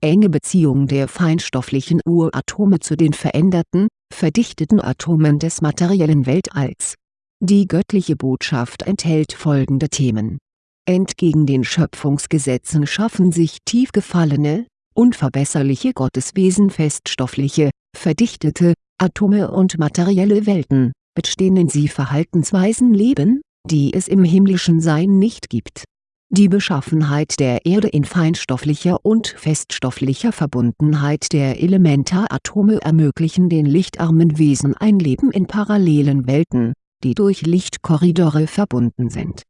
enge Beziehung der feinstofflichen Uratome zu den veränderten, verdichteten Atomen des materiellen Weltalls. Die göttliche Botschaft enthält folgende Themen. Entgegen den Schöpfungsgesetzen schaffen sich tief gefallene, unverbesserliche Gotteswesen feststoffliche, verdichtete, Atome und materielle Welten, mit denen sie Verhaltensweisen leben, die es im himmlischen Sein nicht gibt. Die Beschaffenheit der Erde in feinstofflicher und feststofflicher Verbundenheit der Elementaratome ermöglichen den lichtarmen Wesen ein Leben in parallelen Welten, die durch Lichtkorridore verbunden sind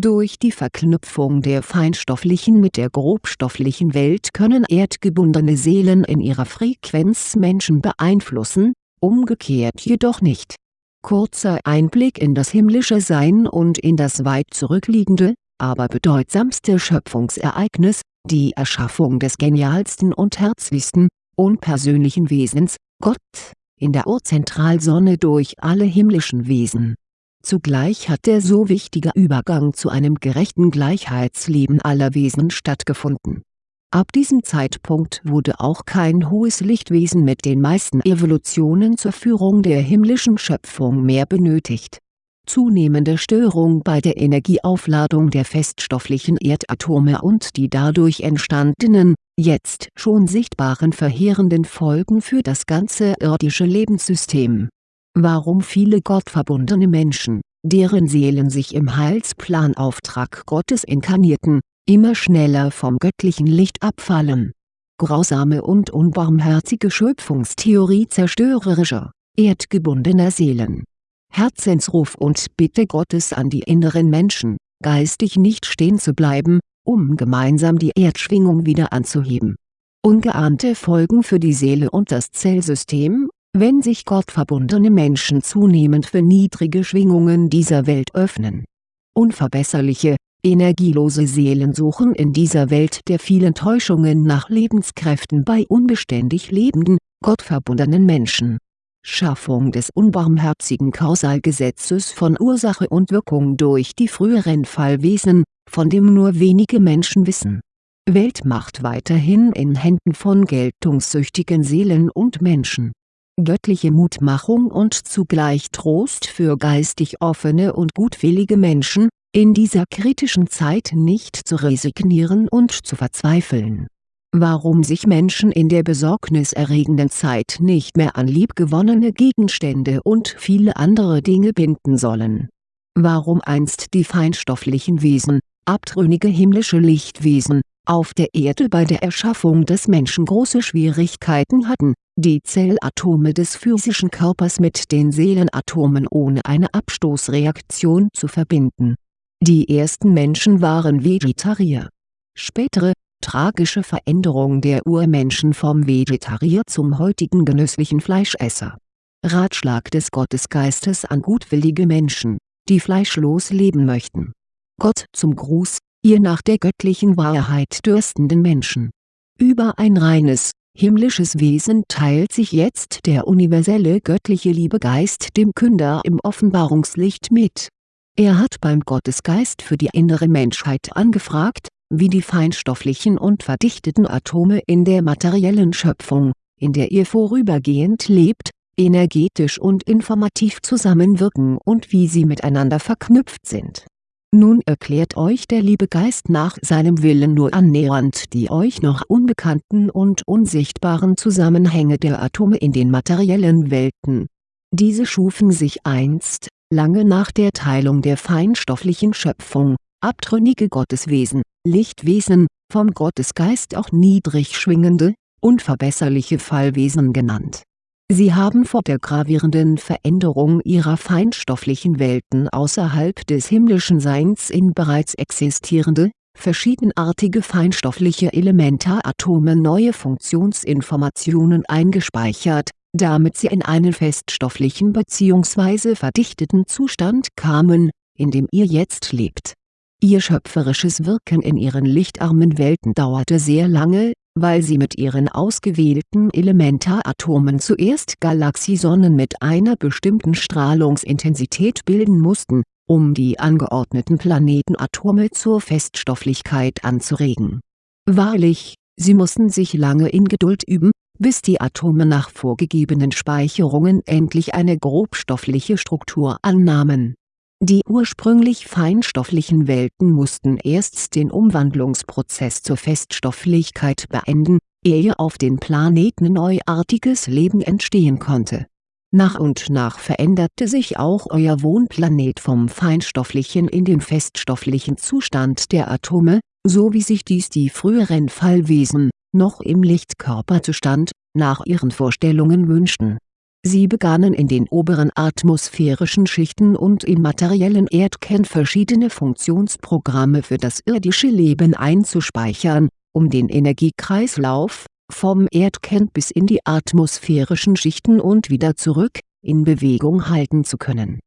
durch die Verknüpfung der feinstofflichen mit der grobstofflichen Welt können erdgebundene Seelen in ihrer Frequenz Menschen beeinflussen, umgekehrt jedoch nicht. Kurzer Einblick in das himmlische Sein und in das weit zurückliegende, aber bedeutsamste Schöpfungsereignis, die Erschaffung des genialsten und herzlichsten, unpersönlichen Wesens, Gott, in der Urzentralsonne durch alle himmlischen Wesen Zugleich hat der so wichtige Übergang zu einem gerechten Gleichheitsleben aller Wesen stattgefunden. Ab diesem Zeitpunkt wurde auch kein hohes Lichtwesen mit den meisten Evolutionen zur Führung der himmlischen Schöpfung mehr benötigt. Zunehmende Störung bei der Energieaufladung der feststofflichen Erdatome und die dadurch entstandenen, jetzt schon sichtbaren verheerenden Folgen für das ganze irdische Lebenssystem warum viele gottverbundene Menschen, deren Seelen sich im Heilsplanauftrag Gottes inkarnierten, immer schneller vom göttlichen Licht abfallen. Grausame und unbarmherzige Schöpfungstheorie zerstörerischer, erdgebundener Seelen. Herzensruf und Bitte Gottes an die inneren Menschen, geistig nicht stehen zu bleiben, um gemeinsam die Erdschwingung wieder anzuheben. Ungeahnte Folgen für die Seele und das Zellsystem wenn sich gottverbundene Menschen zunehmend für niedrige Schwingungen dieser Welt öffnen. Unverbesserliche, energielose Seelen suchen in dieser Welt der vielen Täuschungen nach Lebenskräften bei unbeständig lebenden, gottverbundenen Menschen. Schaffung des unbarmherzigen Kausalgesetzes von Ursache und Wirkung durch die früheren Fallwesen, von dem nur wenige Menschen wissen. Weltmacht weiterhin in Händen von geltungssüchtigen Seelen und Menschen göttliche Mutmachung und zugleich Trost für geistig offene und gutwillige Menschen, in dieser kritischen Zeit nicht zu resignieren und zu verzweifeln. Warum sich Menschen in der besorgniserregenden Zeit nicht mehr an liebgewonnene Gegenstände und viele andere Dinge binden sollen. Warum einst die feinstofflichen Wesen, abtrünnige himmlische Lichtwesen, auf der Erde bei der Erschaffung des Menschen große Schwierigkeiten hatten, die Zellatome des physischen Körpers mit den Seelenatomen ohne eine Abstoßreaktion zu verbinden. Die ersten Menschen waren Vegetarier. Spätere, tragische Veränderung der Urmenschen vom Vegetarier zum heutigen genüsslichen Fleischesser. Ratschlag des Gottesgeistes an gutwillige Menschen, die fleischlos leben möchten. Gott zum Gruß, ihr nach der göttlichen Wahrheit dürstenden Menschen. Über ein reines, himmlisches Wesen teilt sich jetzt der universelle göttliche Liebegeist dem Künder im Offenbarungslicht mit. Er hat beim Gottesgeist für die innere Menschheit angefragt, wie die feinstofflichen und verdichteten Atome in der materiellen Schöpfung, in der ihr vorübergehend lebt, energetisch und informativ zusammenwirken und wie sie miteinander verknüpft sind nun erklärt euch der liebe Geist nach seinem Willen nur annähernd die euch noch unbekannten und unsichtbaren Zusammenhänge der Atome in den materiellen Welten. Diese schufen sich einst, lange nach der Teilung der feinstofflichen Schöpfung, abtrünnige Gotteswesen, Lichtwesen, vom Gottesgeist auch niedrig schwingende, unverbesserliche Fallwesen genannt Sie haben vor der gravierenden Veränderung ihrer feinstofflichen Welten außerhalb des himmlischen Seins in bereits existierende, verschiedenartige feinstoffliche Elementaratome neue Funktionsinformationen eingespeichert, damit sie in einen feststofflichen bzw. verdichteten Zustand kamen, in dem ihr jetzt lebt. Ihr schöpferisches Wirken in ihren lichtarmen Welten dauerte sehr lange, weil sie mit ihren ausgewählten Elementaratomen zuerst Galaxiesonnen mit einer bestimmten Strahlungsintensität bilden mussten, um die angeordneten Planetenatome zur Feststofflichkeit anzuregen. Wahrlich, Sie mussten sich lange in Geduld üben, bis die Atome nach vorgegebenen Speicherungen endlich eine grobstoffliche Struktur annahmen. Die ursprünglich feinstofflichen Welten mussten erst den Umwandlungsprozess zur Feststofflichkeit beenden, ehe auf den Planeten neuartiges Leben entstehen konnte. Nach und nach veränderte sich auch euer Wohnplanet vom feinstofflichen in den feststofflichen Zustand der Atome, so wie sich dies die früheren Fallwesen, noch im Lichtkörperzustand, nach ihren Vorstellungen wünschten. Sie begannen in den oberen atmosphärischen Schichten und im materiellen Erdkern verschiedene Funktionsprogramme für das irdische Leben einzuspeichern, um den Energiekreislauf, vom Erdkern bis in die atmosphärischen Schichten und wieder zurück, in Bewegung halten zu können.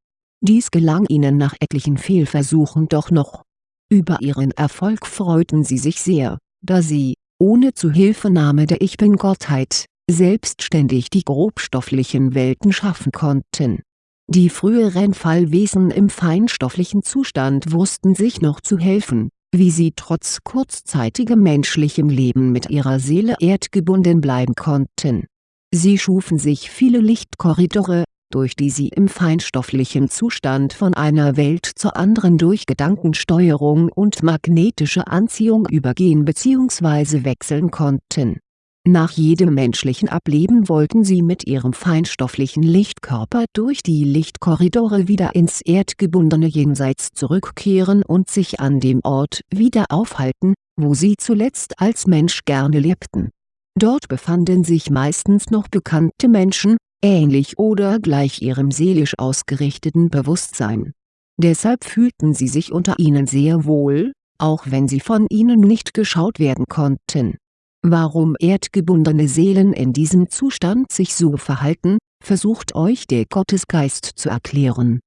Dies gelang ihnen nach etlichen Fehlversuchen doch noch. Über ihren Erfolg freuten sie sich sehr, da sie, ohne Zuhilfenahme der Ich-Bin-Gottheit, selbstständig die grobstofflichen Welten schaffen konnten. Die früheren Fallwesen im feinstofflichen Zustand wussten sich noch zu helfen, wie sie trotz kurzzeitigem menschlichem Leben mit ihrer Seele erdgebunden bleiben konnten. Sie schufen sich viele Lichtkorridore, durch die sie im feinstofflichen Zustand von einer Welt zur anderen durch Gedankensteuerung und magnetische Anziehung übergehen bzw. wechseln konnten nach jedem menschlichen Ableben wollten sie mit ihrem feinstofflichen Lichtkörper durch die Lichtkorridore wieder ins erdgebundene Jenseits zurückkehren und sich an dem Ort wieder aufhalten, wo sie zuletzt als Mensch gerne lebten. Dort befanden sich meistens noch bekannte Menschen, ähnlich oder gleich ihrem seelisch ausgerichteten Bewusstsein. Deshalb fühlten sie sich unter ihnen sehr wohl, auch wenn sie von ihnen nicht geschaut werden konnten Warum erdgebundene Seelen in diesem Zustand sich so verhalten, versucht euch der Gottesgeist zu erklären.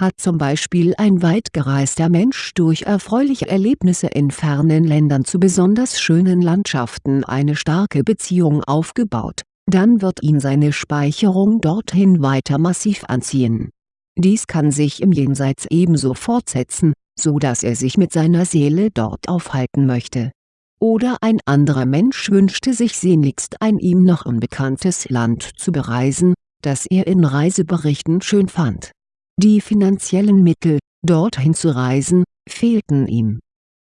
Hat zum Beispiel ein weit gereister Mensch durch erfreuliche Erlebnisse in fernen Ländern zu besonders schönen Landschaften eine starke Beziehung aufgebaut, dann wird ihn seine Speicherung dorthin weiter massiv anziehen. Dies kann sich im Jenseits ebenso fortsetzen, so dass er sich mit seiner Seele dort aufhalten möchte oder ein anderer Mensch wünschte sich sehnlichst ein ihm noch unbekanntes Land zu bereisen, das er in Reiseberichten schön fand. Die finanziellen Mittel, dorthin zu reisen, fehlten ihm.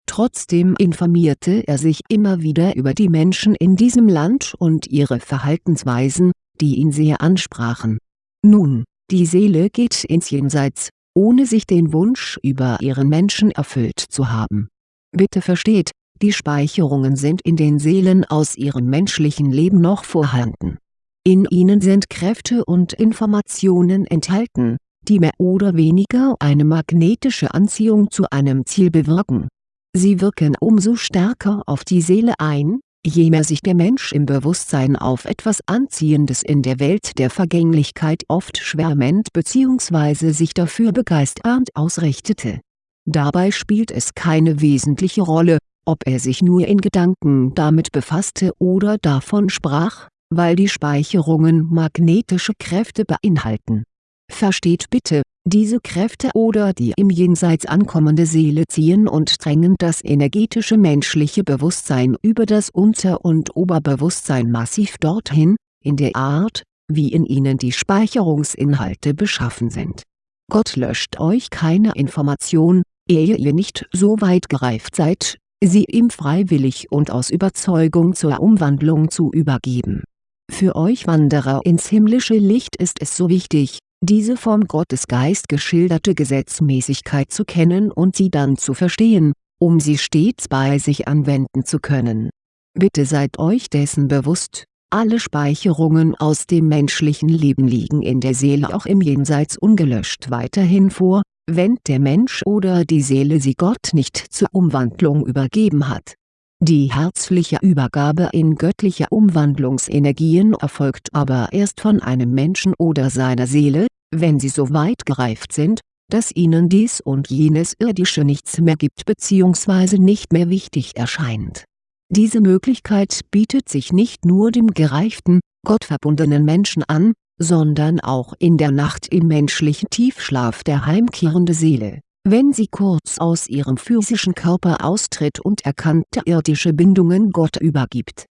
Trotzdem informierte er sich immer wieder über die Menschen in diesem Land und ihre Verhaltensweisen, die ihn sehr ansprachen. Nun, die Seele geht ins Jenseits, ohne sich den Wunsch über ihren Menschen erfüllt zu haben. Bitte versteht, die Speicherungen sind in den Seelen aus ihrem menschlichen Leben noch vorhanden. In ihnen sind Kräfte und Informationen enthalten, die mehr oder weniger eine magnetische Anziehung zu einem Ziel bewirken. Sie wirken umso stärker auf die Seele ein, je mehr sich der Mensch im Bewusstsein auf etwas Anziehendes in der Welt der Vergänglichkeit oft schwärmend bzw. sich dafür begeisternd ausrichtete. Dabei spielt es keine wesentliche Rolle, ob er sich nur in Gedanken damit befasste oder davon sprach, weil die Speicherungen magnetische Kräfte beinhalten. Versteht bitte, diese Kräfte oder die im Jenseits ankommende Seele ziehen und drängen das energetische menschliche Bewusstsein über das Unter- und Oberbewusstsein massiv dorthin, in der Art, wie in ihnen die Speicherungsinhalte beschaffen sind. Gott löscht euch keine Information, ehe ihr nicht so weit gereift seid, sie ihm freiwillig und aus Überzeugung zur Umwandlung zu übergeben. Für euch Wanderer ins himmlische Licht ist es so wichtig, diese vom Gottesgeist geschilderte Gesetzmäßigkeit zu kennen und sie dann zu verstehen, um sie stets bei sich anwenden zu können. Bitte seid euch dessen bewusst, alle Speicherungen aus dem menschlichen Leben liegen in der Seele auch im Jenseits ungelöscht weiterhin vor, wenn der Mensch oder die Seele sie Gott nicht zur Umwandlung übergeben hat. Die herzliche Übergabe in göttliche Umwandlungsenergien erfolgt aber erst von einem Menschen oder seiner Seele, wenn sie so weit gereift sind, dass ihnen dies und jenes Irdische nichts mehr gibt bzw. nicht mehr wichtig erscheint. Diese Möglichkeit bietet sich nicht nur dem gereiften, gottverbundenen Menschen an, sondern auch in der Nacht im menschlichen Tiefschlaf der heimkehrende Seele, Wenn sie kurz aus ihrem physischen Körper austritt und erkannte irdische Bindungen Gott übergibt.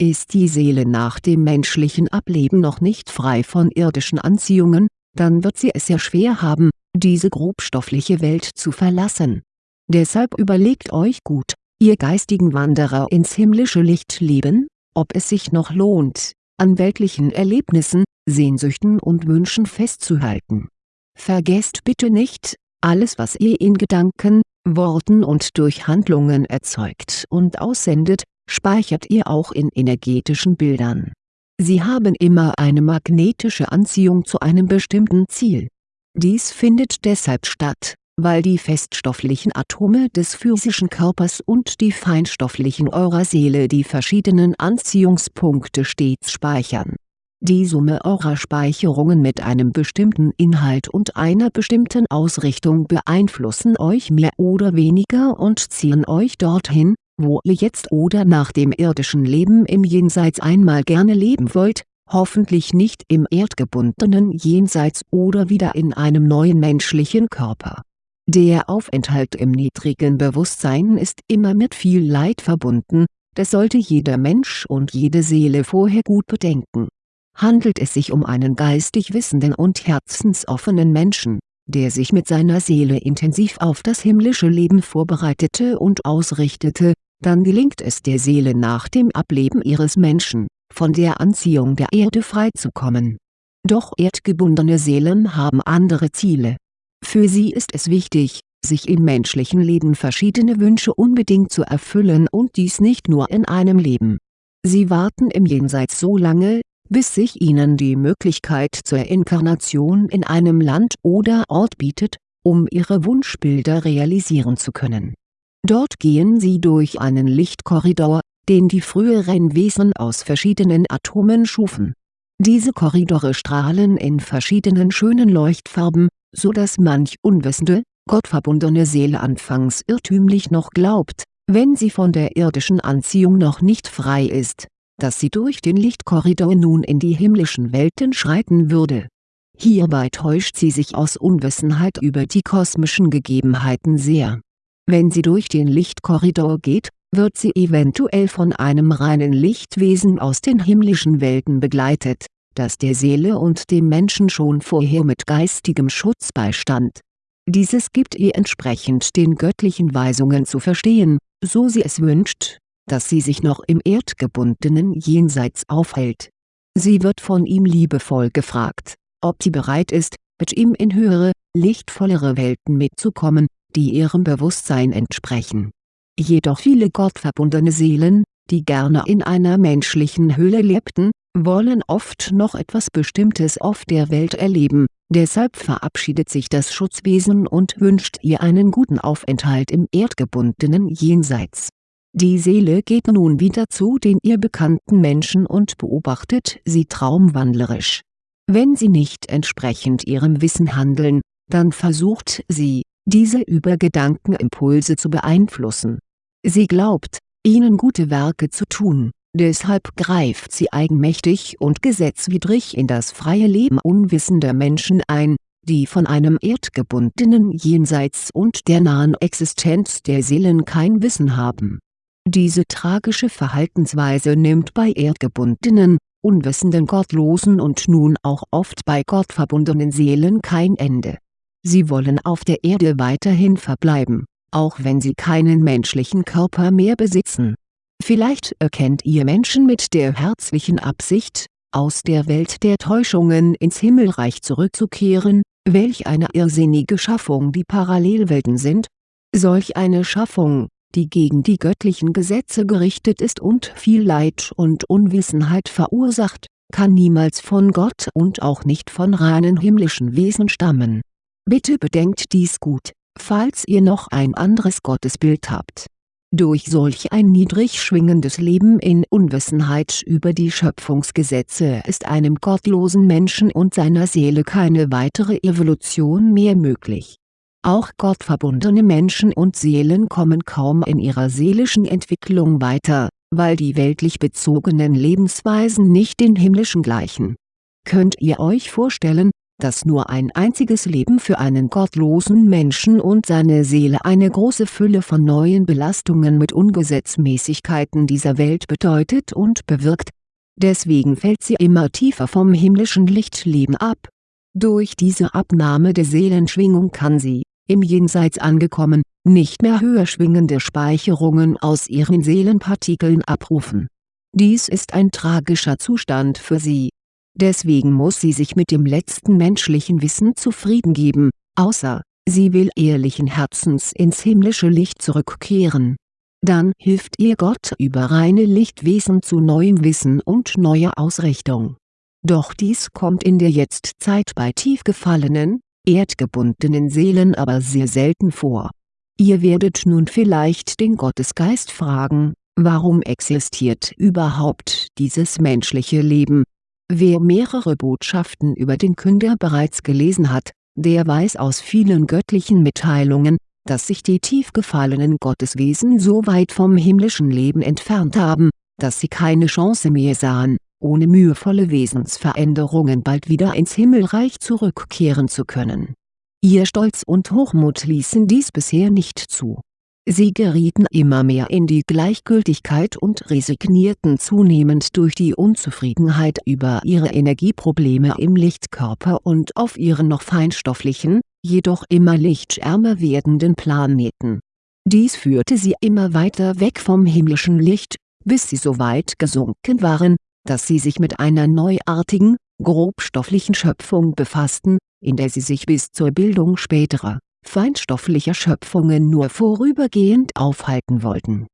Ist die Seele nach dem menschlichen Ableben noch nicht frei von irdischen Anziehungen, dann wird sie es sehr schwer haben, diese grobstoffliche Welt zu verlassen. Deshalb überlegt euch gut, ihr geistigen Wanderer ins himmlische Licht leben, ob es sich noch lohnt, an weltlichen Erlebnissen, Sehnsüchten und Wünschen festzuhalten. Vergesst bitte nicht, alles was ihr in Gedanken, Worten und durch Handlungen erzeugt und aussendet, speichert ihr auch in energetischen Bildern. Sie haben immer eine magnetische Anziehung zu einem bestimmten Ziel. Dies findet deshalb statt, weil die feststofflichen Atome des physischen Körpers und die feinstofflichen eurer Seele die verschiedenen Anziehungspunkte stets speichern die Summe eurer Speicherungen mit einem bestimmten Inhalt und einer bestimmten Ausrichtung beeinflussen euch mehr oder weniger und ziehen euch dorthin, wo ihr jetzt oder nach dem irdischen Leben im Jenseits einmal gerne leben wollt, hoffentlich nicht im erdgebundenen Jenseits oder wieder in einem neuen menschlichen Körper. Der Aufenthalt im niedrigen Bewusstsein ist immer mit viel Leid verbunden, das sollte jeder Mensch und jede Seele vorher gut bedenken handelt es sich um einen geistig wissenden und herzensoffenen Menschen, der sich mit seiner Seele intensiv auf das himmlische Leben vorbereitete und ausrichtete, dann gelingt es der Seele nach dem Ableben ihres Menschen, von der Anziehung der Erde freizukommen. Doch erdgebundene Seelen haben andere Ziele. Für sie ist es wichtig, sich im menschlichen Leben verschiedene Wünsche unbedingt zu erfüllen und dies nicht nur in einem Leben. Sie warten im Jenseits so lange, bis sich ihnen die Möglichkeit zur Inkarnation in einem Land oder Ort bietet, um ihre Wunschbilder realisieren zu können. Dort gehen sie durch einen Lichtkorridor, den die früheren Wesen aus verschiedenen Atomen schufen. Diese Korridore strahlen in verschiedenen schönen Leuchtfarben, so dass manch unwissende, gottverbundene Seele anfangs irrtümlich noch glaubt, wenn sie von der irdischen Anziehung noch nicht frei ist dass sie durch den Lichtkorridor nun in die himmlischen Welten schreiten würde. Hierbei täuscht sie sich aus Unwissenheit über die kosmischen Gegebenheiten sehr. Wenn sie durch den Lichtkorridor geht, wird sie eventuell von einem reinen Lichtwesen aus den himmlischen Welten begleitet, das der Seele und dem Menschen schon vorher mit geistigem Schutz beistand. Dieses gibt ihr entsprechend den göttlichen Weisungen zu verstehen, so sie es wünscht dass sie sich noch im erdgebundenen Jenseits aufhält. Sie wird von ihm liebevoll gefragt, ob sie bereit ist, mit ihm in höhere, lichtvollere Welten mitzukommen, die ihrem Bewusstsein entsprechen. Jedoch viele gottverbundene Seelen, die gerne in einer menschlichen Höhle lebten, wollen oft noch etwas Bestimmtes auf der Welt erleben, deshalb verabschiedet sich das Schutzwesen und wünscht ihr einen guten Aufenthalt im erdgebundenen Jenseits die Seele geht nun wieder zu den ihr bekannten Menschen und beobachtet sie traumwandlerisch. Wenn sie nicht entsprechend ihrem Wissen handeln, dann versucht sie, diese über Gedankenimpulse zu beeinflussen. Sie glaubt, ihnen gute Werke zu tun, deshalb greift sie eigenmächtig und gesetzwidrig in das freie Leben unwissender Menschen ein, die von einem erdgebundenen Jenseits und der nahen Existenz der Seelen kein Wissen haben diese tragische Verhaltensweise nimmt bei erdgebundenen, unwissenden Gottlosen und nun auch oft bei gottverbundenen Seelen kein Ende. Sie wollen auf der Erde weiterhin verbleiben, auch wenn sie keinen menschlichen Körper mehr besitzen. Vielleicht erkennt ihr Menschen mit der herzlichen Absicht, aus der Welt der Täuschungen ins Himmelreich zurückzukehren, welch eine irrsinnige Schaffung die Parallelwelten sind. Solch eine Schaffung, die gegen die göttlichen Gesetze gerichtet ist und viel Leid und Unwissenheit verursacht, kann niemals von Gott und auch nicht von reinen himmlischen Wesen stammen. Bitte bedenkt dies gut, falls ihr noch ein anderes Gottesbild habt. Durch solch ein niedrig schwingendes Leben in Unwissenheit über die Schöpfungsgesetze ist einem gottlosen Menschen und seiner Seele keine weitere Evolution mehr möglich auch gottverbundene Menschen und Seelen kommen kaum in ihrer seelischen Entwicklung weiter, weil die weltlich bezogenen Lebensweisen nicht den himmlischen gleichen. Könnt ihr euch vorstellen, dass nur ein einziges Leben für einen gottlosen Menschen und seine Seele eine große Fülle von neuen Belastungen mit Ungesetzmäßigkeiten dieser Welt bedeutet und bewirkt. Deswegen fällt sie immer tiefer vom himmlischen Lichtleben ab. Durch diese Abnahme der Seelenschwingung kann sie, im Jenseits angekommen, nicht mehr höher schwingende Speicherungen aus ihren Seelenpartikeln abrufen. Dies ist ein tragischer Zustand für sie. Deswegen muss sie sich mit dem letzten menschlichen Wissen zufrieden geben, außer, sie will ehrlichen Herzens ins himmlische Licht zurückkehren. Dann hilft ihr Gott über reine Lichtwesen zu neuem Wissen und neuer Ausrichtung. Doch dies kommt in der Jetztzeit bei tief gefallenen, erdgebundenen Seelen aber sehr selten vor. Ihr werdet nun vielleicht den Gottesgeist fragen, warum existiert überhaupt dieses menschliche Leben? Wer mehrere Botschaften über den Künder bereits gelesen hat, der weiß aus vielen göttlichen Mitteilungen, dass sich die tief gefallenen Gotteswesen so weit vom himmlischen Leben entfernt haben, dass sie keine Chance mehr sahen ohne mühevolle Wesensveränderungen bald wieder ins Himmelreich zurückkehren zu können. Ihr Stolz und Hochmut ließen dies bisher nicht zu. Sie gerieten immer mehr in die Gleichgültigkeit und resignierten zunehmend durch die Unzufriedenheit über ihre Energieprobleme im Lichtkörper und auf ihren noch feinstofflichen, jedoch immer lichtärmer werdenden Planeten. Dies führte sie immer weiter weg vom himmlischen Licht, bis sie so weit gesunken waren, dass sie sich mit einer neuartigen, grobstofflichen Schöpfung befassten, in der sie sich bis zur Bildung späterer, feinstofflicher Schöpfungen nur vorübergehend aufhalten wollten.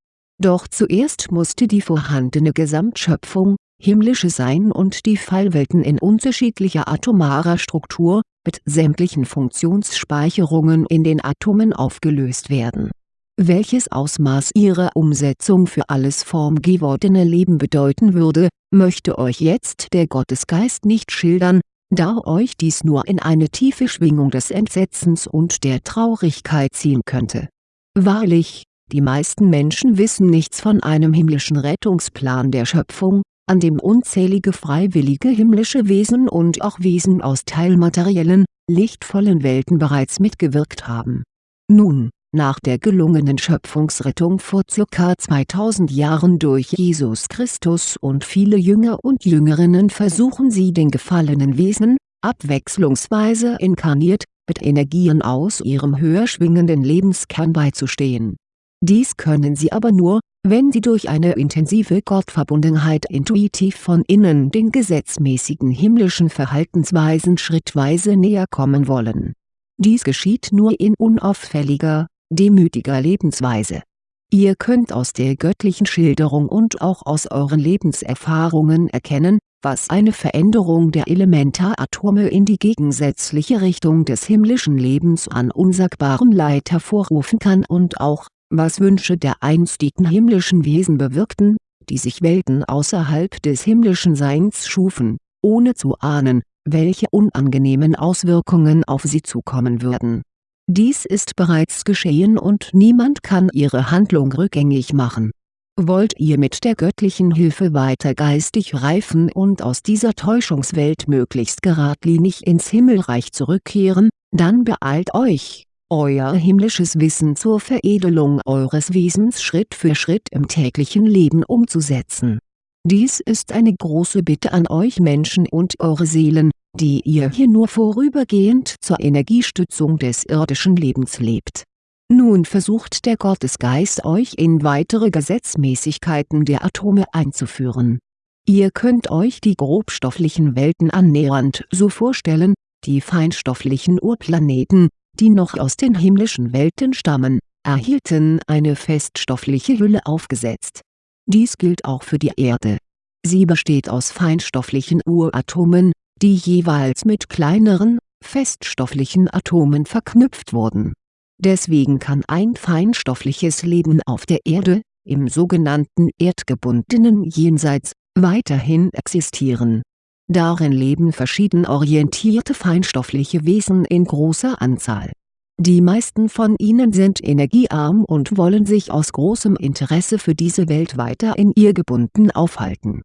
Doch zuerst musste die vorhandene Gesamtschöpfung, himmlische Sein und die Fallwelten in unterschiedlicher atomarer Struktur, mit sämtlichen Funktionsspeicherungen in den Atomen aufgelöst werden welches Ausmaß ihre Umsetzung für alles formgewordene Leben bedeuten würde, möchte euch jetzt der Gottesgeist nicht schildern, da euch dies nur in eine tiefe Schwingung des Entsetzens und der Traurigkeit ziehen könnte. Wahrlich, die meisten Menschen wissen nichts von einem himmlischen Rettungsplan der Schöpfung, an dem unzählige freiwillige himmlische Wesen und auch Wesen aus teilmateriellen, lichtvollen Welten bereits mitgewirkt haben. Nun, nach der gelungenen Schöpfungsrettung vor ca. 2000 Jahren durch Jesus Christus und viele Jünger und Jüngerinnen versuchen sie den gefallenen Wesen, abwechslungsweise inkarniert, mit Energien aus ihrem höher schwingenden Lebenskern beizustehen. Dies können sie aber nur, wenn sie durch eine intensive Gottverbundenheit intuitiv von innen den gesetzmäßigen himmlischen Verhaltensweisen schrittweise näher kommen wollen. Dies geschieht nur in unauffälliger, demütiger Lebensweise. Ihr könnt aus der göttlichen Schilderung und auch aus euren Lebenserfahrungen erkennen, was eine Veränderung der Elementaratome in die gegensätzliche Richtung des himmlischen Lebens an unsagbarem Leid hervorrufen kann und auch, was Wünsche der einstigen himmlischen Wesen bewirkten, die sich Welten außerhalb des himmlischen Seins schufen, ohne zu ahnen, welche unangenehmen Auswirkungen auf sie zukommen würden dies ist bereits geschehen und niemand kann ihre Handlung rückgängig machen. Wollt ihr mit der göttlichen Hilfe weiter geistig reifen und aus dieser Täuschungswelt möglichst geradlinig ins Himmelreich zurückkehren, dann beeilt euch, euer himmlisches Wissen zur Veredelung eures Wesens Schritt für Schritt im täglichen Leben umzusetzen. Dies ist eine große Bitte an euch Menschen und eure Seelen, die ihr hier nur vorübergehend zur Energiestützung des irdischen Lebens lebt. Nun versucht der Gottesgeist euch in weitere Gesetzmäßigkeiten der Atome einzuführen. Ihr könnt euch die grobstofflichen Welten annähernd so vorstellen, die feinstofflichen Urplaneten, die noch aus den himmlischen Welten stammen, erhielten eine feststoffliche Hülle aufgesetzt. Dies gilt auch für die Erde. Sie besteht aus feinstofflichen Uratomen, die jeweils mit kleineren, feststofflichen Atomen verknüpft wurden. Deswegen kann ein feinstoffliches Leben auf der Erde, im sogenannten erdgebundenen Jenseits, weiterhin existieren. Darin leben verschieden orientierte feinstoffliche Wesen in großer Anzahl. Die meisten von ihnen sind energiearm und wollen sich aus großem Interesse für diese Welt weiter in ihr gebunden aufhalten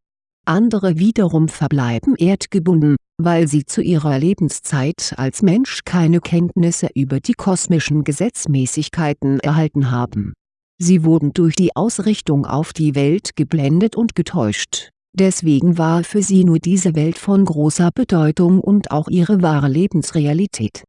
andere wiederum verbleiben erdgebunden, weil sie zu ihrer Lebenszeit als Mensch keine Kenntnisse über die kosmischen Gesetzmäßigkeiten erhalten haben. Sie wurden durch die Ausrichtung auf die Welt geblendet und getäuscht, deswegen war für sie nur diese Welt von großer Bedeutung und auch ihre wahre Lebensrealität.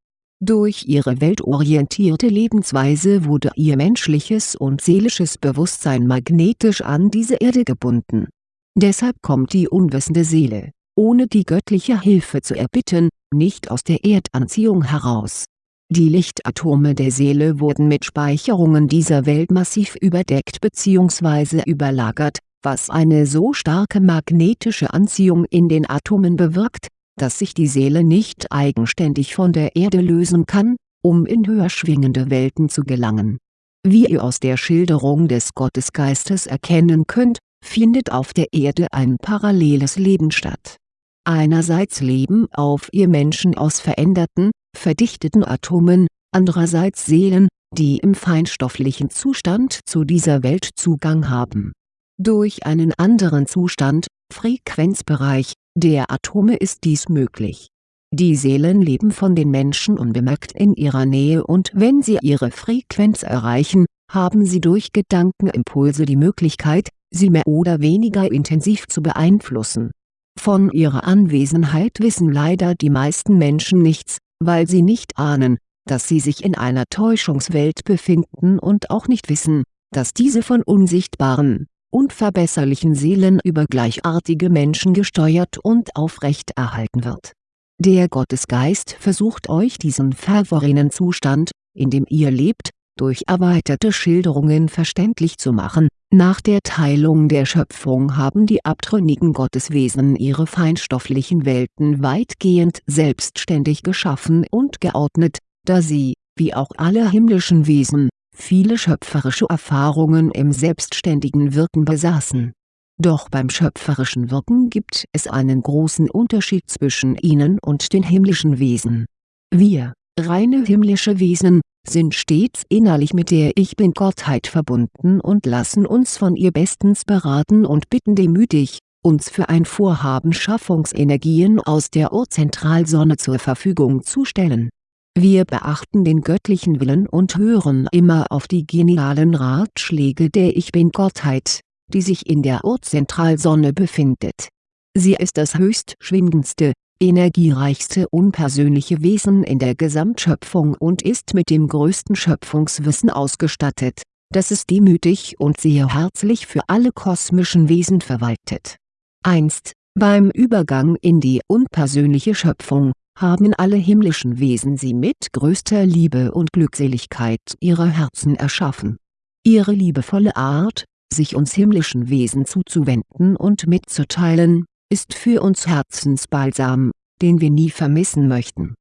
Durch ihre weltorientierte Lebensweise wurde ihr menschliches und seelisches Bewusstsein magnetisch an diese Erde gebunden. Deshalb kommt die unwissende Seele ohne die göttliche Hilfe zu erbitten, nicht aus der Erdanziehung heraus. Die Lichtatome der Seele wurden mit Speicherungen dieser Welt massiv überdeckt bzw. überlagert, was eine so starke magnetische Anziehung in den Atomen bewirkt, dass sich die Seele nicht eigenständig von der Erde lösen kann, um in höher schwingende Welten zu gelangen. Wie ihr aus der Schilderung des Gottesgeistes erkennen könnt, findet auf der Erde ein paralleles Leben statt Einerseits leben auf ihr Menschen aus veränderten, verdichteten Atomen, andererseits Seelen, die im feinstofflichen Zustand zu dieser Welt Zugang haben. Durch einen anderen Zustand, Frequenzbereich, der Atome ist dies möglich. Die Seelen leben von den Menschen unbemerkt in ihrer Nähe und wenn sie ihre Frequenz erreichen, haben sie durch Gedankenimpulse die Möglichkeit, sie mehr oder weniger intensiv zu beeinflussen von ihrer Anwesenheit wissen leider die meisten Menschen nichts, weil sie nicht ahnen, dass sie sich in einer Täuschungswelt befinden und auch nicht wissen, dass diese von unsichtbaren, unverbesserlichen Seelen über gleichartige Menschen gesteuert und aufrechterhalten wird. Der Gottesgeist versucht euch diesen verworrenen Zustand, in dem ihr lebt, durch erweiterte Schilderungen verständlich zu machen, nach der Teilung der Schöpfung haben die abtrünnigen Gotteswesen ihre feinstofflichen Welten weitgehend selbstständig geschaffen und geordnet, da sie, wie auch alle himmlischen Wesen, viele schöpferische Erfahrungen im selbstständigen Wirken besaßen. Doch beim schöpferischen Wirken gibt es einen großen Unterschied zwischen ihnen und den himmlischen Wesen. Wir, reine himmlische Wesen, sind stets innerlich mit der Ich Bin-Gottheit verbunden und lassen uns von ihr bestens beraten und bitten demütig, uns für ein Vorhaben Schaffungsenergien aus der Urzentralsonne zur Verfügung zu stellen. Wir beachten den göttlichen Willen und hören immer auf die genialen Ratschläge der Ich Bin-Gottheit, die sich in der Urzentralsonne befindet. Sie ist das höchst schwingendste, energiereichste unpersönliche Wesen in der Gesamtschöpfung und ist mit dem größten Schöpfungswissen ausgestattet, das es demütig und sehr herzlich für alle kosmischen Wesen verwaltet. Einst, beim Übergang in die unpersönliche Schöpfung, haben alle himmlischen Wesen sie mit größter Liebe und Glückseligkeit ihrer Herzen erschaffen. Ihre liebevolle Art, sich uns himmlischen Wesen zuzuwenden und mitzuteilen, ist für uns Herzensbalsam, den wir nie vermissen möchten.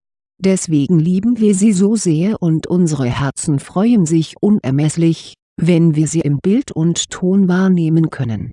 Deswegen lieben wir sie so sehr und unsere Herzen freuen sich unermesslich, wenn wir sie im Bild und Ton wahrnehmen können.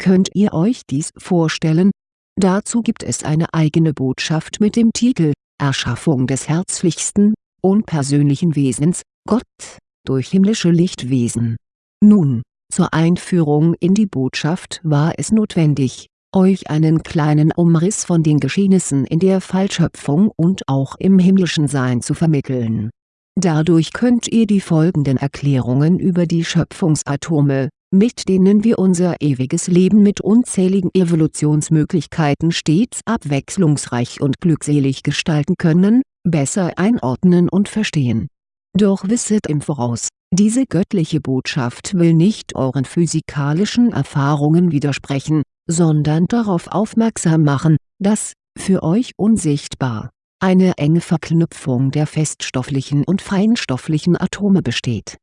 Könnt ihr euch dies vorstellen? Dazu gibt es eine eigene Botschaft mit dem Titel Erschaffung des herzlichsten, unpersönlichen Wesens, Gott, durch himmlische Lichtwesen. Nun, zur Einführung in die Botschaft war es notwendig, euch einen kleinen Umriss von den Geschehnissen in der Fallschöpfung und auch im himmlischen Sein zu vermitteln. Dadurch könnt ihr die folgenden Erklärungen über die Schöpfungsatome, mit denen wir unser ewiges Leben mit unzähligen Evolutionsmöglichkeiten stets abwechslungsreich und glückselig gestalten können, besser einordnen und verstehen. Doch wisset im Voraus, diese göttliche Botschaft will nicht euren physikalischen Erfahrungen widersprechen, sondern darauf aufmerksam machen, dass, für euch unsichtbar, eine enge Verknüpfung der feststofflichen und feinstofflichen Atome besteht.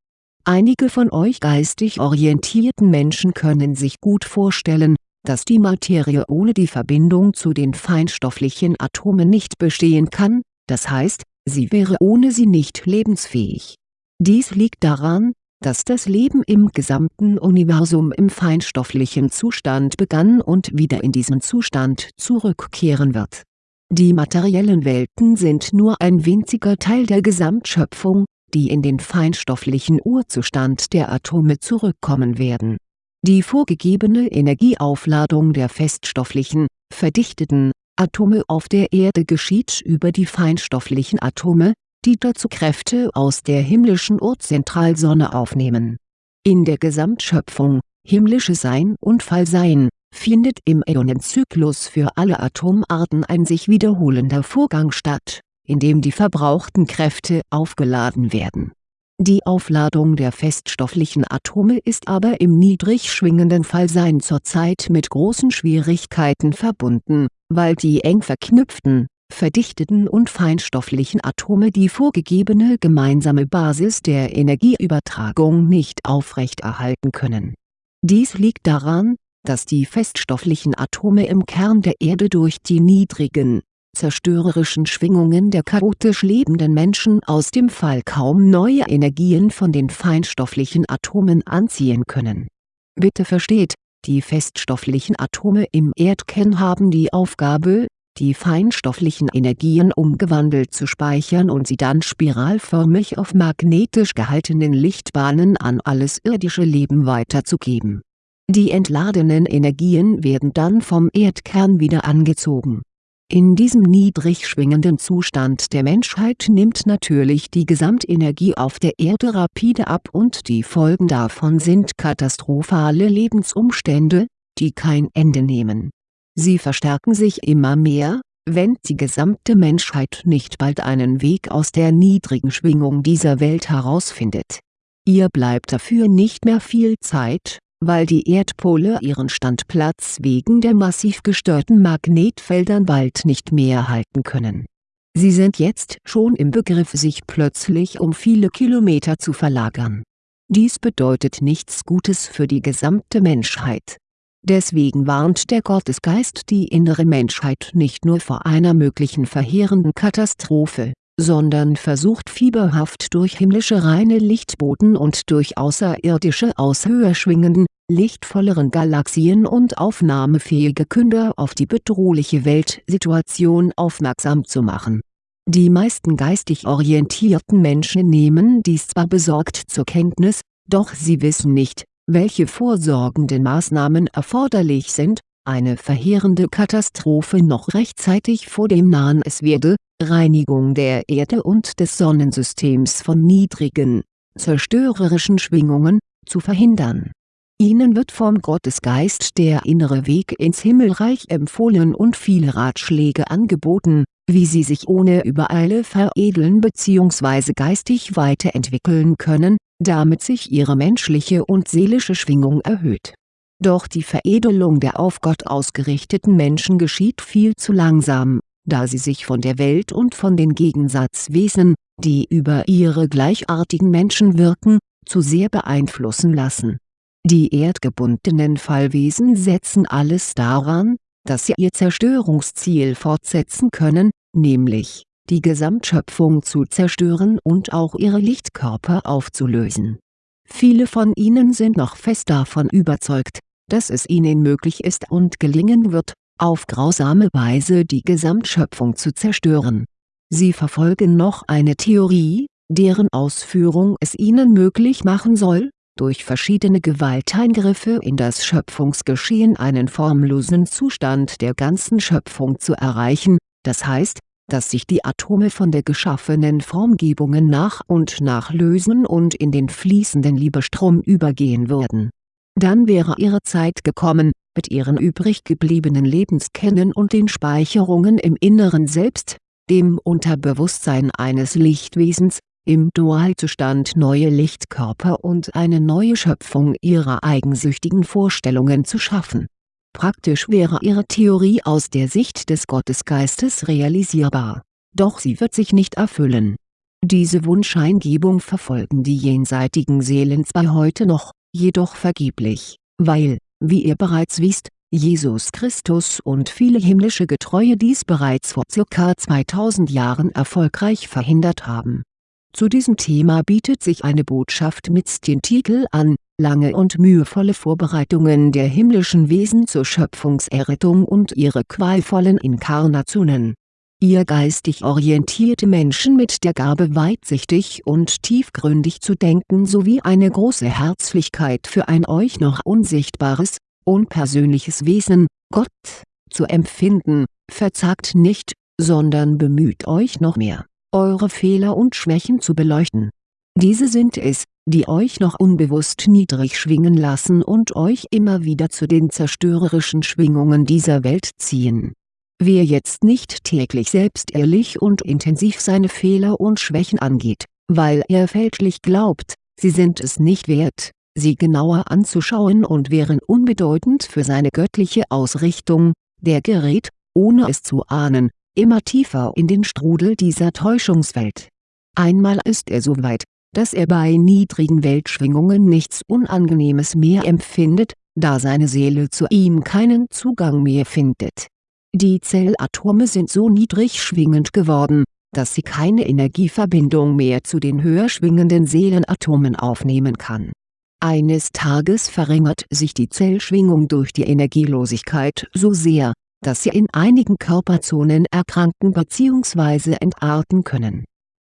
Einige von euch geistig orientierten Menschen können sich gut vorstellen, dass die Materie ohne die Verbindung zu den feinstofflichen Atomen nicht bestehen kann, das heißt, sie wäre ohne sie nicht lebensfähig. Dies liegt daran, dass das Leben im gesamten Universum im feinstofflichen Zustand begann und wieder in diesen Zustand zurückkehren wird. Die materiellen Welten sind nur ein winziger Teil der Gesamtschöpfung, die in den feinstofflichen Urzustand der Atome zurückkommen werden. Die vorgegebene Energieaufladung der feststofflichen, verdichteten, Atome auf der Erde geschieht über die feinstofflichen Atome, die dazu Kräfte aus der himmlischen Urzentralsonne aufnehmen. In der Gesamtschöpfung, himmlische Sein und Fallsein, findet im Äonenzyklus für alle Atomarten ein sich wiederholender Vorgang statt, in dem die verbrauchten Kräfte aufgeladen werden. Die Aufladung der feststofflichen Atome ist aber im niedrig schwingenden Fallsein zurzeit mit großen Schwierigkeiten verbunden, weil die eng verknüpften, verdichteten und feinstofflichen Atome die vorgegebene gemeinsame Basis der Energieübertragung nicht aufrechterhalten können. Dies liegt daran, dass die feststofflichen Atome im Kern der Erde durch die niedrigen, zerstörerischen Schwingungen der chaotisch lebenden Menschen aus dem Fall kaum neue Energien von den feinstofflichen Atomen anziehen können. Bitte versteht, die feststofflichen Atome im Erdkern haben die Aufgabe, die feinstofflichen Energien umgewandelt zu speichern und sie dann spiralförmig auf magnetisch gehaltenen Lichtbahnen an alles irdische Leben weiterzugeben. Die entladenen Energien werden dann vom Erdkern wieder angezogen. In diesem niedrig schwingenden Zustand der Menschheit nimmt natürlich die Gesamtenergie auf der Erde rapide ab und die Folgen davon sind katastrophale Lebensumstände, die kein Ende nehmen Sie verstärken sich immer mehr, wenn die gesamte Menschheit nicht bald einen Weg aus der niedrigen Schwingung dieser Welt herausfindet. Ihr bleibt dafür nicht mehr viel Zeit, weil die Erdpole ihren Standplatz wegen der massiv gestörten Magnetfeldern bald nicht mehr halten können. Sie sind jetzt schon im Begriff sich plötzlich um viele Kilometer zu verlagern. Dies bedeutet nichts Gutes für die gesamte Menschheit Deswegen warnt der Gottesgeist die innere Menschheit nicht nur vor einer möglichen verheerenden Katastrophe, sondern versucht fieberhaft durch himmlische reine Lichtboten und durch außerirdische aus höher schwingenden, lichtvolleren Galaxien und aufnahmefähige Künder auf die bedrohliche Weltsituation aufmerksam zu machen. Die meisten geistig orientierten Menschen nehmen dies zwar besorgt zur Kenntnis, doch sie wissen nicht, welche vorsorgenden Maßnahmen erforderlich sind, eine verheerende Katastrophe noch rechtzeitig vor dem Nahen es werde, Reinigung der Erde und des Sonnensystems von niedrigen, zerstörerischen Schwingungen, zu verhindern. Ihnen wird vom Gottesgeist der innere Weg ins Himmelreich empfohlen und viele Ratschläge angeboten, wie sie sich ohne Übereile veredeln bzw. geistig weiterentwickeln können, damit sich ihre menschliche und seelische Schwingung erhöht. Doch die Veredelung der auf Gott ausgerichteten Menschen geschieht viel zu langsam, da sie sich von der Welt und von den Gegensatzwesen, die über ihre gleichartigen Menschen wirken, zu sehr beeinflussen lassen. Die erdgebundenen Fallwesen setzen alles daran, dass sie ihr Zerstörungsziel fortsetzen können, nämlich die Gesamtschöpfung zu zerstören und auch ihre Lichtkörper aufzulösen. Viele von ihnen sind noch fest davon überzeugt, dass es ihnen möglich ist und gelingen wird, auf grausame Weise die Gesamtschöpfung zu zerstören. Sie verfolgen noch eine Theorie, deren Ausführung es ihnen möglich machen soll, durch verschiedene Gewalteingriffe in das Schöpfungsgeschehen einen formlosen Zustand der ganzen Schöpfung zu erreichen, das heißt, dass sich die Atome von der geschaffenen Formgebungen nach und nach lösen und in den fließenden Liebestrom übergehen würden. Dann wäre ihre Zeit gekommen, mit ihren übrig gebliebenen Lebenskennen und den Speicherungen im Inneren Selbst, dem Unterbewusstsein eines Lichtwesens, im Dualzustand neue Lichtkörper und eine neue Schöpfung ihrer eigensüchtigen Vorstellungen zu schaffen Praktisch wäre ihre Theorie aus der Sicht des Gottesgeistes realisierbar, doch sie wird sich nicht erfüllen. Diese Wunscheingebung verfolgen die jenseitigen Seelen zwar heute noch, jedoch vergeblich, weil, wie ihr bereits wisst, Jesus Christus und viele himmlische Getreue dies bereits vor ca. 2000 Jahren erfolgreich verhindert haben. Zu diesem Thema bietet sich eine Botschaft mit dem Titel an, lange und mühevolle Vorbereitungen der himmlischen Wesen zur Schöpfungserrettung und ihre qualvollen Inkarnationen. Ihr geistig orientierte Menschen mit der Gabe weitsichtig und tiefgründig zu denken sowie eine große Herzlichkeit für ein euch noch unsichtbares, unpersönliches Wesen, Gott, zu empfinden, verzagt nicht, sondern bemüht euch noch mehr, eure Fehler und Schwächen zu beleuchten. Diese sind es, die euch noch unbewusst niedrig schwingen lassen und euch immer wieder zu den zerstörerischen Schwingungen dieser Welt ziehen. Wer jetzt nicht täglich selbst ehrlich und intensiv seine Fehler und Schwächen angeht, weil er fälschlich glaubt, sie sind es nicht wert, sie genauer anzuschauen und wären unbedeutend für seine göttliche Ausrichtung, der gerät, ohne es zu ahnen, immer tiefer in den Strudel dieser Täuschungswelt. Einmal ist er so weit, dass er bei niedrigen Weltschwingungen nichts Unangenehmes mehr empfindet, da seine Seele zu ihm keinen Zugang mehr findet. Die Zellatome sind so niedrig schwingend geworden, dass sie keine Energieverbindung mehr zu den höher schwingenden Seelenatomen aufnehmen kann. Eines Tages verringert sich die Zellschwingung durch die Energielosigkeit so sehr, dass sie in einigen Körperzonen erkranken bzw. entarten können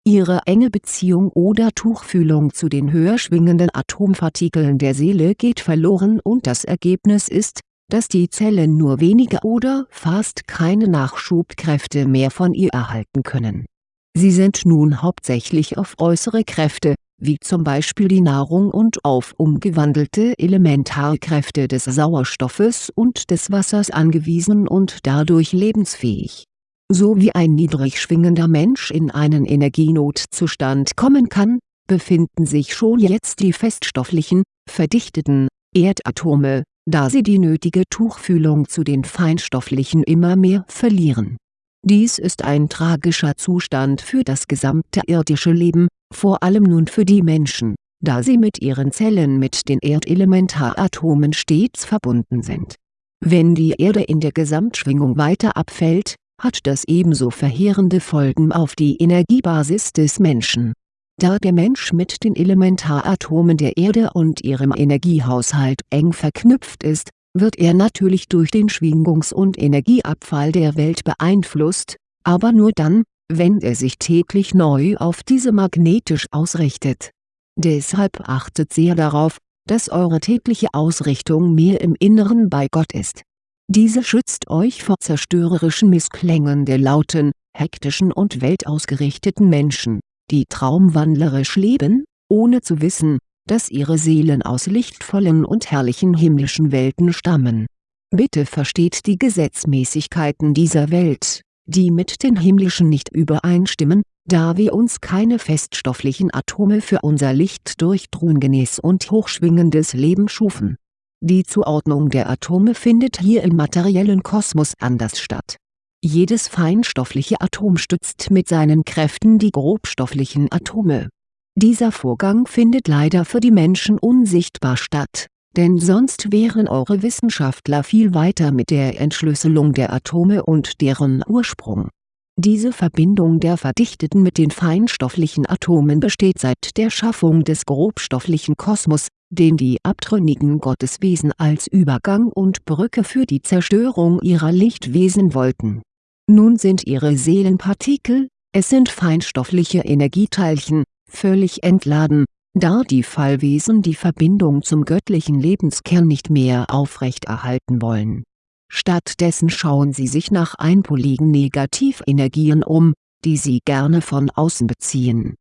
Ihre enge Beziehung oder Tuchfühlung zu den höher schwingenden Atompartikeln der Seele geht verloren und das Ergebnis ist, dass die Zellen nur wenige oder fast keine Nachschubkräfte mehr von ihr erhalten können. Sie sind nun hauptsächlich auf äußere Kräfte, wie zum Beispiel die Nahrung und auf umgewandelte Elementarkräfte des Sauerstoffes und des Wassers angewiesen und dadurch lebensfähig so wie ein niedrig schwingender Mensch in einen Energienotzustand kommen kann, befinden sich schon jetzt die feststofflichen, verdichteten, Erdatome, da sie die nötige Tuchfühlung zu den feinstofflichen immer mehr verlieren. Dies ist ein tragischer Zustand für das gesamte irdische Leben, vor allem nun für die Menschen, da sie mit ihren Zellen mit den Erdelementaratomen stets verbunden sind. Wenn die Erde in der Gesamtschwingung weiter abfällt, hat das ebenso verheerende Folgen auf die Energiebasis des Menschen. Da der Mensch mit den Elementaratomen der Erde und ihrem Energiehaushalt eng verknüpft ist, wird er natürlich durch den Schwingungs- und Energieabfall der Welt beeinflusst, aber nur dann, wenn er sich täglich neu auf diese magnetisch ausrichtet. Deshalb achtet sehr darauf, dass eure tägliche Ausrichtung mehr im Inneren bei Gott ist diese schützt euch vor zerstörerischen Missklängen der lauten, hektischen und weltausgerichteten Menschen, die traumwandlerisch leben, ohne zu wissen, dass ihre Seelen aus lichtvollen und herrlichen himmlischen Welten stammen. Bitte versteht die Gesetzmäßigkeiten dieser Welt, die mit den himmlischen nicht übereinstimmen, da wir uns keine feststofflichen Atome für unser lichtdurchdrungenes und hochschwingendes Leben schufen die Zuordnung der Atome findet hier im materiellen Kosmos anders statt. Jedes feinstoffliche Atom stützt mit seinen Kräften die grobstofflichen Atome. Dieser Vorgang findet leider für die Menschen unsichtbar statt, denn sonst wären eure Wissenschaftler viel weiter mit der Entschlüsselung der Atome und deren Ursprung. Diese Verbindung der verdichteten mit den feinstofflichen Atomen besteht seit der Schaffung des grobstofflichen Kosmos den die abtrünnigen Gotteswesen als Übergang und Brücke für die Zerstörung ihrer Lichtwesen wollten. Nun sind ihre Seelenpartikel, es sind feinstoffliche Energieteilchen, völlig entladen, da die Fallwesen die Verbindung zum göttlichen Lebenskern nicht mehr aufrechterhalten wollen. Stattdessen schauen sie sich nach einpoligen Negativenergien um, die sie gerne von außen beziehen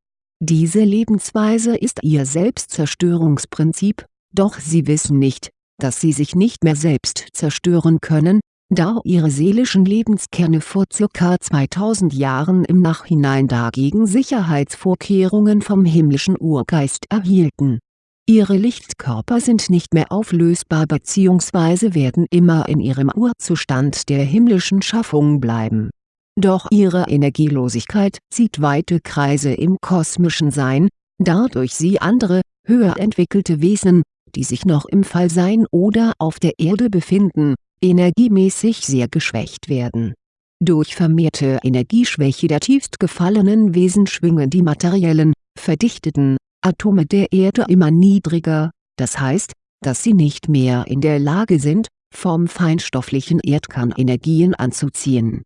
diese Lebensweise ist ihr Selbstzerstörungsprinzip, doch sie wissen nicht, dass sie sich nicht mehr selbst zerstören können, da ihre seelischen Lebenskerne vor ca. 2000 Jahren im Nachhinein dagegen Sicherheitsvorkehrungen vom himmlischen Urgeist erhielten. Ihre Lichtkörper sind nicht mehr auflösbar bzw. werden immer in ihrem Urzustand der himmlischen Schaffung bleiben doch ihre Energielosigkeit zieht weite Kreise im kosmischen Sein, da durch sie andere, höher entwickelte Wesen, die sich noch im Fallsein oder auf der Erde befinden, energiemäßig sehr geschwächt werden. Durch vermehrte Energieschwäche der tiefst gefallenen Wesen schwingen die materiellen, verdichteten, Atome der Erde immer niedriger, das heißt, dass sie nicht mehr in der Lage sind, vom feinstofflichen Erdkern Energien anzuziehen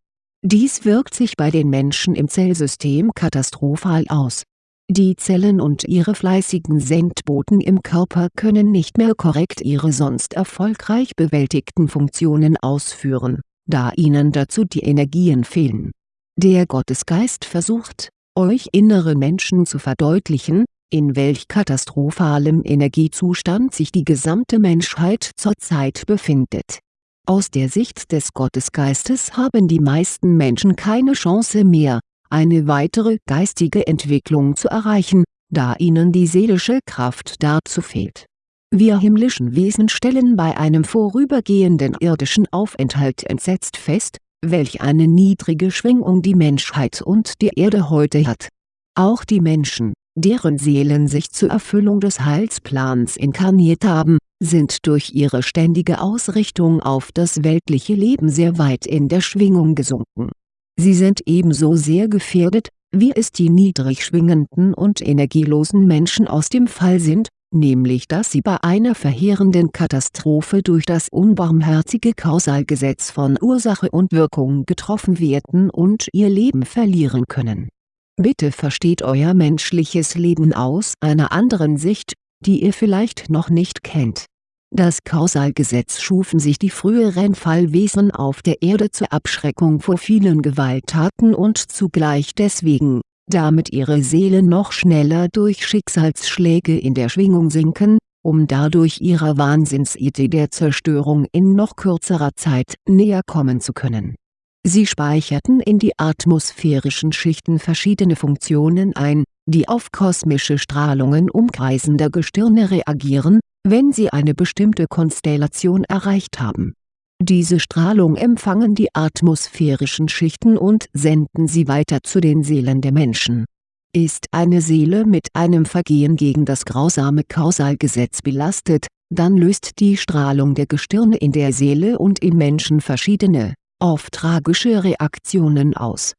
dies wirkt sich bei den Menschen im Zellsystem katastrophal aus. Die Zellen und ihre fleißigen Sendboten im Körper können nicht mehr korrekt ihre sonst erfolgreich bewältigten Funktionen ausführen, da ihnen dazu die Energien fehlen. Der Gottesgeist versucht, euch innere Menschen zu verdeutlichen, in welch katastrophalem Energiezustand sich die gesamte Menschheit zurzeit befindet. Aus der Sicht des Gottesgeistes haben die meisten Menschen keine Chance mehr, eine weitere geistige Entwicklung zu erreichen, da ihnen die seelische Kraft dazu fehlt. Wir himmlischen Wesen stellen bei einem vorübergehenden irdischen Aufenthalt entsetzt fest, welch eine niedrige Schwingung die Menschheit und die Erde heute hat. Auch die Menschen, deren Seelen sich zur Erfüllung des Heilsplans inkarniert haben, sind durch ihre ständige Ausrichtung auf das weltliche Leben sehr weit in der Schwingung gesunken. Sie sind ebenso sehr gefährdet, wie es die niedrig schwingenden und energielosen Menschen aus dem Fall sind, nämlich dass sie bei einer verheerenden Katastrophe durch das unbarmherzige Kausalgesetz von Ursache und Wirkung getroffen werden und ihr Leben verlieren können. Bitte versteht euer menschliches Leben aus einer anderen Sicht, die ihr vielleicht noch nicht kennt. Das Kausalgesetz schufen sich die früheren Fallwesen auf der Erde zur Abschreckung vor vielen Gewalttaten und zugleich deswegen, damit ihre Seelen noch schneller durch Schicksalsschläge in der Schwingung sinken, um dadurch ihrer Wahnsinnsidee der Zerstörung in noch kürzerer Zeit näher kommen zu können. Sie speicherten in die atmosphärischen Schichten verschiedene Funktionen ein, die auf kosmische Strahlungen umkreisender Gestirne reagieren, wenn sie eine bestimmte Konstellation erreicht haben diese Strahlung empfangen die atmosphärischen Schichten und senden sie weiter zu den Seelen der Menschen. Ist eine Seele mit einem Vergehen gegen das grausame Kausalgesetz belastet, dann löst die Strahlung der Gestirne in der Seele und im Menschen verschiedene, oft tragische Reaktionen aus.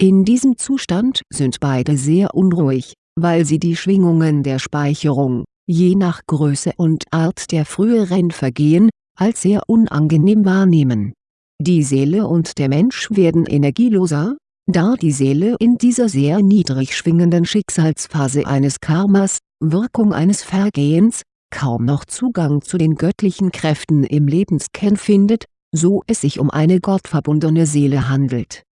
In diesem Zustand sind beide sehr unruhig, weil sie die Schwingungen der Speicherung, je nach Größe und Art der früheren Vergehen, als sehr unangenehm wahrnehmen. Die Seele und der Mensch werden energieloser, da die Seele in dieser sehr niedrig schwingenden Schicksalsphase eines Karmas, Wirkung eines Vergehens, kaum noch Zugang zu den göttlichen Kräften im Lebenskern findet, so es sich um eine gottverbundene Seele handelt.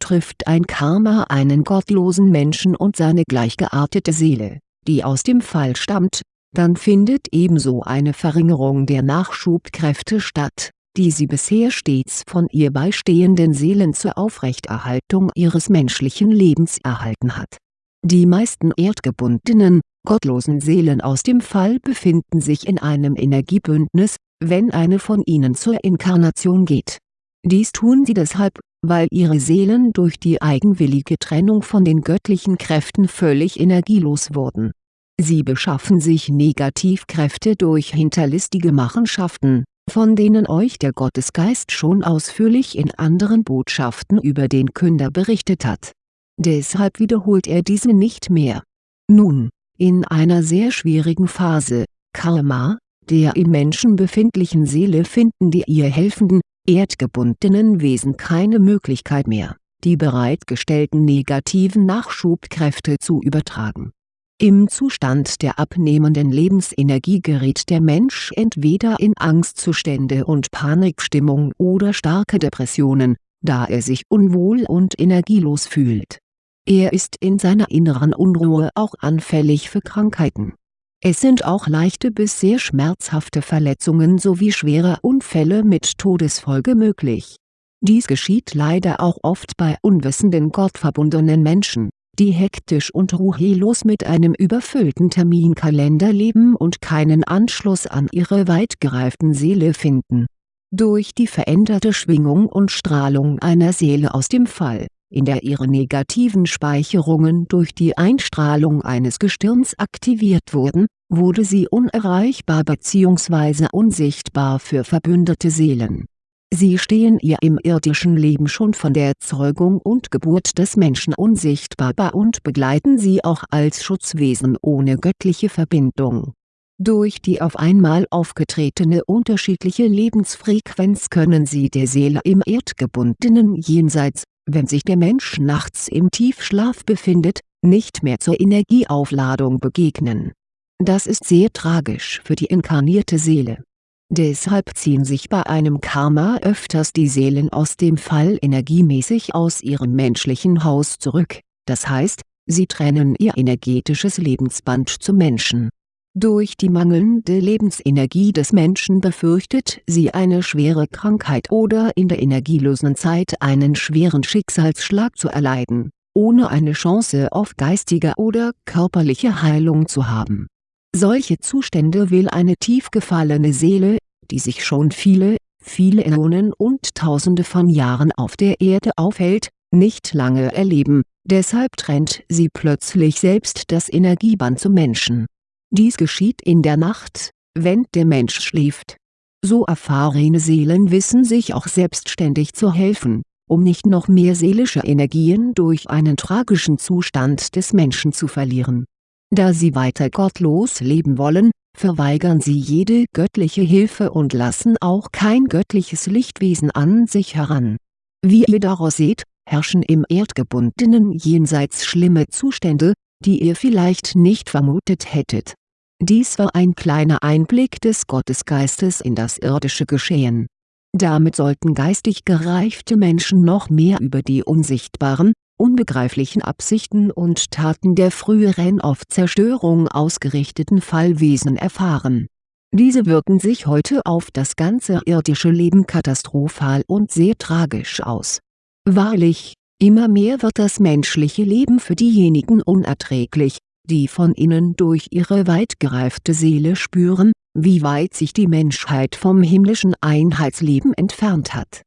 Trifft ein Karma einen gottlosen Menschen und seine gleichgeartete Seele, die aus dem Fall stammt, dann findet ebenso eine Verringerung der Nachschubkräfte statt, die sie bisher stets von ihr beistehenden Seelen zur Aufrechterhaltung ihres menschlichen Lebens erhalten hat. Die meisten erdgebundenen, gottlosen Seelen aus dem Fall befinden sich in einem Energiebündnis, wenn eine von ihnen zur Inkarnation geht. Dies tun sie deshalb, weil ihre Seelen durch die eigenwillige Trennung von den göttlichen Kräften völlig energielos wurden Sie beschaffen sich Negativkräfte durch hinterlistige Machenschaften, von denen euch der Gottesgeist schon ausführlich in anderen Botschaften über den Künder berichtet hat. Deshalb wiederholt er diese nicht mehr. Nun, in einer sehr schwierigen Phase, Karma, der im Menschen befindlichen Seele finden die ihr helfenden, erdgebundenen Wesen keine Möglichkeit mehr, die bereitgestellten negativen Nachschubkräfte zu übertragen im Zustand der abnehmenden Lebensenergie gerät der Mensch entweder in Angstzustände und Panikstimmung oder starke Depressionen, da er sich unwohl und energielos fühlt. Er ist in seiner inneren Unruhe auch anfällig für Krankheiten. Es sind auch leichte bis sehr schmerzhafte Verletzungen sowie schwere Unfälle mit Todesfolge möglich. Dies geschieht leider auch oft bei unwissenden gottverbundenen Menschen die hektisch und ruhelos mit einem überfüllten Terminkalender leben und keinen Anschluss an ihre weit gereiften Seele finden. Durch die veränderte Schwingung und Strahlung einer Seele aus dem Fall, in der ihre negativen Speicherungen durch die Einstrahlung eines Gestirns aktiviert wurden, wurde sie unerreichbar bzw. unsichtbar für verbündete Seelen Sie stehen ihr im irdischen Leben schon von der Zeugung und Geburt des Menschen unsichtbar bei und begleiten sie auch als Schutzwesen ohne göttliche Verbindung. Durch die auf einmal aufgetretene unterschiedliche Lebensfrequenz können sie der Seele im erdgebundenen Jenseits, wenn sich der Mensch nachts im Tiefschlaf befindet, nicht mehr zur Energieaufladung begegnen. Das ist sehr tragisch für die inkarnierte Seele Deshalb ziehen sich bei einem Karma öfters die Seelen aus dem Fall energiemäßig aus ihrem menschlichen Haus zurück, das heißt, sie trennen ihr energetisches Lebensband zum Menschen. Durch die mangelnde Lebensenergie des Menschen befürchtet sie eine schwere Krankheit oder in der energielosen Zeit einen schweren Schicksalsschlag zu erleiden, ohne eine Chance auf geistige oder körperliche Heilung zu haben solche Zustände will eine tief gefallene Seele, die sich schon viele, viele Äonen und Tausende von Jahren auf der Erde aufhält, nicht lange erleben, deshalb trennt sie plötzlich selbst das Energieband zum Menschen. Dies geschieht in der Nacht, wenn der Mensch schläft. So erfahrene Seelen wissen sich auch selbstständig zu helfen, um nicht noch mehr seelische Energien durch einen tragischen Zustand des Menschen zu verlieren da sie weiter gottlos leben wollen, verweigern sie jede göttliche Hilfe und lassen auch kein göttliches Lichtwesen an sich heran. Wie ihr daraus seht, herrschen im erdgebundenen Jenseits schlimme Zustände, die ihr vielleicht nicht vermutet hättet. Dies war ein kleiner Einblick des Gottesgeistes in das irdische Geschehen. Damit sollten geistig gereifte Menschen noch mehr über die unsichtbaren, unbegreiflichen Absichten und Taten der früheren auf Zerstörung ausgerichteten Fallwesen erfahren. Diese wirken sich heute auf das ganze irdische Leben katastrophal und sehr tragisch aus. Wahrlich, immer mehr wird das menschliche Leben für diejenigen unerträglich, die von innen durch ihre weit gereifte Seele spüren, wie weit sich die Menschheit vom himmlischen Einheitsleben entfernt hat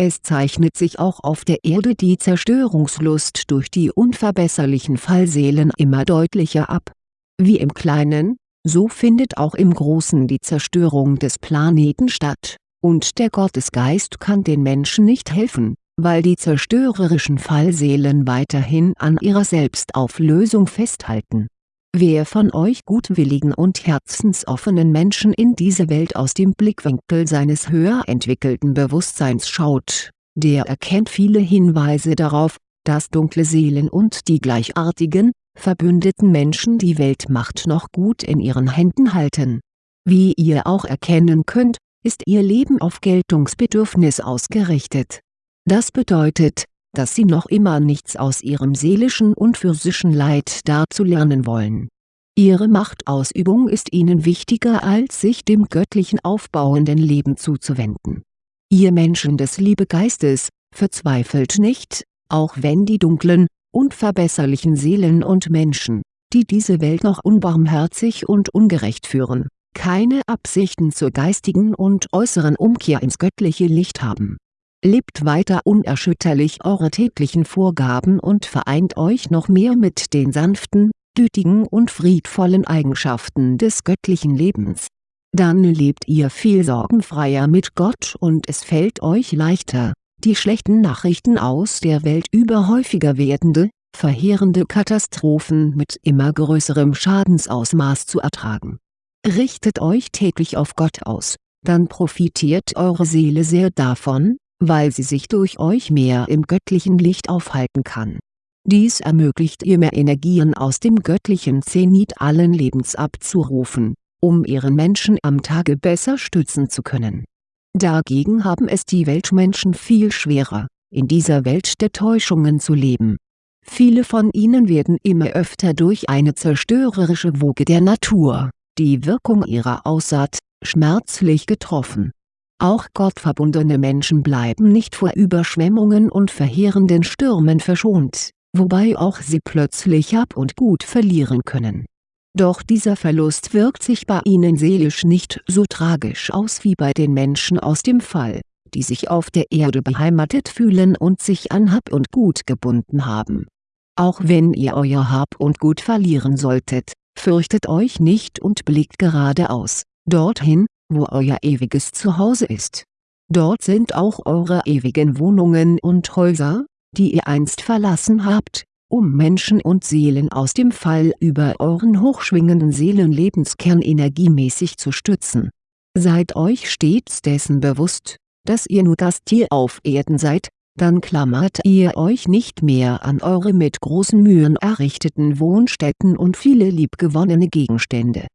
es zeichnet sich auch auf der Erde die Zerstörungslust durch die unverbesserlichen Fallseelen immer deutlicher ab. Wie im Kleinen, so findet auch im Großen die Zerstörung des Planeten statt, und der Gottesgeist kann den Menschen nicht helfen, weil die zerstörerischen Fallseelen weiterhin an ihrer Selbstauflösung festhalten Wer von euch gutwilligen und herzensoffenen Menschen in diese Welt aus dem Blickwinkel seines höher entwickelten Bewusstseins schaut, der erkennt viele Hinweise darauf, dass dunkle Seelen und die gleichartigen, verbündeten Menschen die Weltmacht noch gut in ihren Händen halten. Wie ihr auch erkennen könnt, ist ihr Leben auf Geltungsbedürfnis ausgerichtet. Das bedeutet, dass sie noch immer nichts aus ihrem seelischen und physischen Leid darzulernen wollen. Ihre Machtausübung ist ihnen wichtiger als sich dem göttlichen aufbauenden Leben zuzuwenden. Ihr Menschen des Liebegeistes, verzweifelt nicht, auch wenn die dunklen, unverbesserlichen Seelen und Menschen, die diese Welt noch unbarmherzig und ungerecht führen, keine Absichten zur geistigen und äußeren Umkehr ins göttliche Licht haben lebt weiter unerschütterlich eure täglichen Vorgaben und vereint euch noch mehr mit den sanften, gütigen und friedvollen Eigenschaften des göttlichen Lebens. Dann lebt ihr viel sorgenfreier mit Gott und es fällt euch leichter, die schlechten Nachrichten aus der Welt über häufiger werdende, verheerende Katastrophen mit immer größerem Schadensausmaß zu ertragen. Richtet euch täglich auf Gott aus, dann profitiert eure Seele sehr davon, weil sie sich durch euch mehr im göttlichen Licht aufhalten kann. Dies ermöglicht ihr mehr Energien aus dem göttlichen Zenit allen Lebens abzurufen, um ihren Menschen am Tage besser stützen zu können. Dagegen haben es die Weltmenschen viel schwerer, in dieser Welt der Täuschungen zu leben. Viele von ihnen werden immer öfter durch eine zerstörerische Woge der Natur, die Wirkung ihrer Aussaat, schmerzlich getroffen auch gottverbundene Menschen bleiben nicht vor Überschwemmungen und verheerenden Stürmen verschont, wobei auch sie plötzlich Hab und Gut verlieren können. Doch dieser Verlust wirkt sich bei ihnen seelisch nicht so tragisch aus wie bei den Menschen aus dem Fall, die sich auf der Erde beheimatet fühlen und sich an Hab und Gut gebunden haben. Auch wenn ihr euer Hab und Gut verlieren solltet, fürchtet euch nicht und blickt geradeaus, dorthin, wo euer ewiges Zuhause ist. Dort sind auch eure ewigen Wohnungen und Häuser, die ihr einst verlassen habt, um Menschen und Seelen aus dem Fall über euren hochschwingenden Seelenlebenskern energiemäßig zu stützen. Seid euch stets dessen bewusst, dass ihr nur Gast hier auf Erden seid, dann klammert ihr euch nicht mehr an eure mit großen Mühen errichteten Wohnstätten und viele liebgewonnene Gegenstände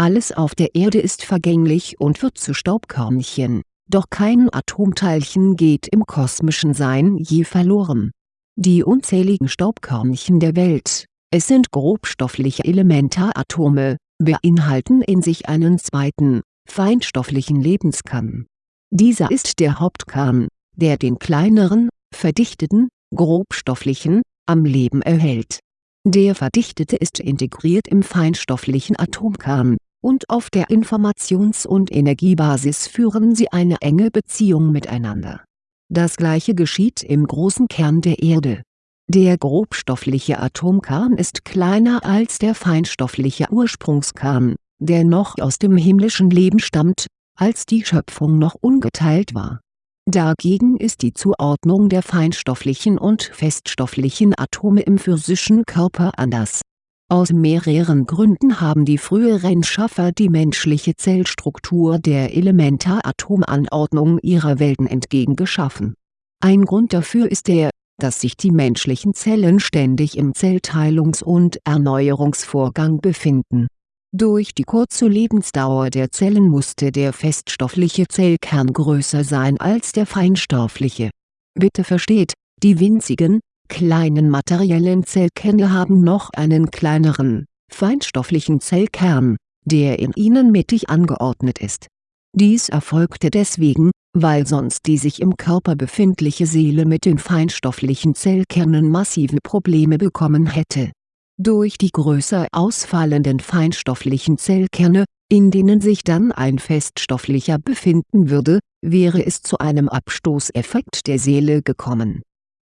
Alles auf der Erde ist vergänglich und wird zu Staubkörnchen, doch kein Atomteilchen geht im kosmischen Sein je verloren. Die unzähligen Staubkörnchen der Welt, es sind grobstoffliche Elementaratome, beinhalten in sich einen zweiten, feinstofflichen Lebenskern. Dieser ist der Hauptkern, der den kleineren, verdichteten, grobstofflichen, am Leben erhält. Der verdichtete ist integriert im feinstofflichen Atomkern, und auf der Informations- und Energiebasis führen sie eine enge Beziehung miteinander. Das gleiche geschieht im großen Kern der Erde. Der grobstoffliche Atomkern ist kleiner als der feinstoffliche Ursprungskern, der noch aus dem himmlischen Leben stammt, als die Schöpfung noch ungeteilt war Dagegen ist die Zuordnung der feinstofflichen und feststofflichen Atome im physischen Körper anders. Aus mehreren Gründen haben die früheren Schaffer die menschliche Zellstruktur der Elementaratomanordnung ihrer Welten entgegengeschaffen. Ein Grund dafür ist der, dass sich die menschlichen Zellen ständig im Zellteilungs- und Erneuerungsvorgang befinden durch die kurze Lebensdauer der Zellen musste der feststoffliche Zellkern größer sein als der feinstoffliche. Bitte versteht, die winzigen, kleinen materiellen Zellkerne haben noch einen kleineren, feinstofflichen Zellkern, der in ihnen mittig angeordnet ist. Dies erfolgte deswegen, weil sonst die sich im Körper befindliche Seele mit den feinstofflichen Zellkernen massive Probleme bekommen hätte durch die größer ausfallenden feinstofflichen Zellkerne, in denen sich dann ein feststofflicher befinden würde, wäre es zu einem Abstoßeffekt der Seele gekommen.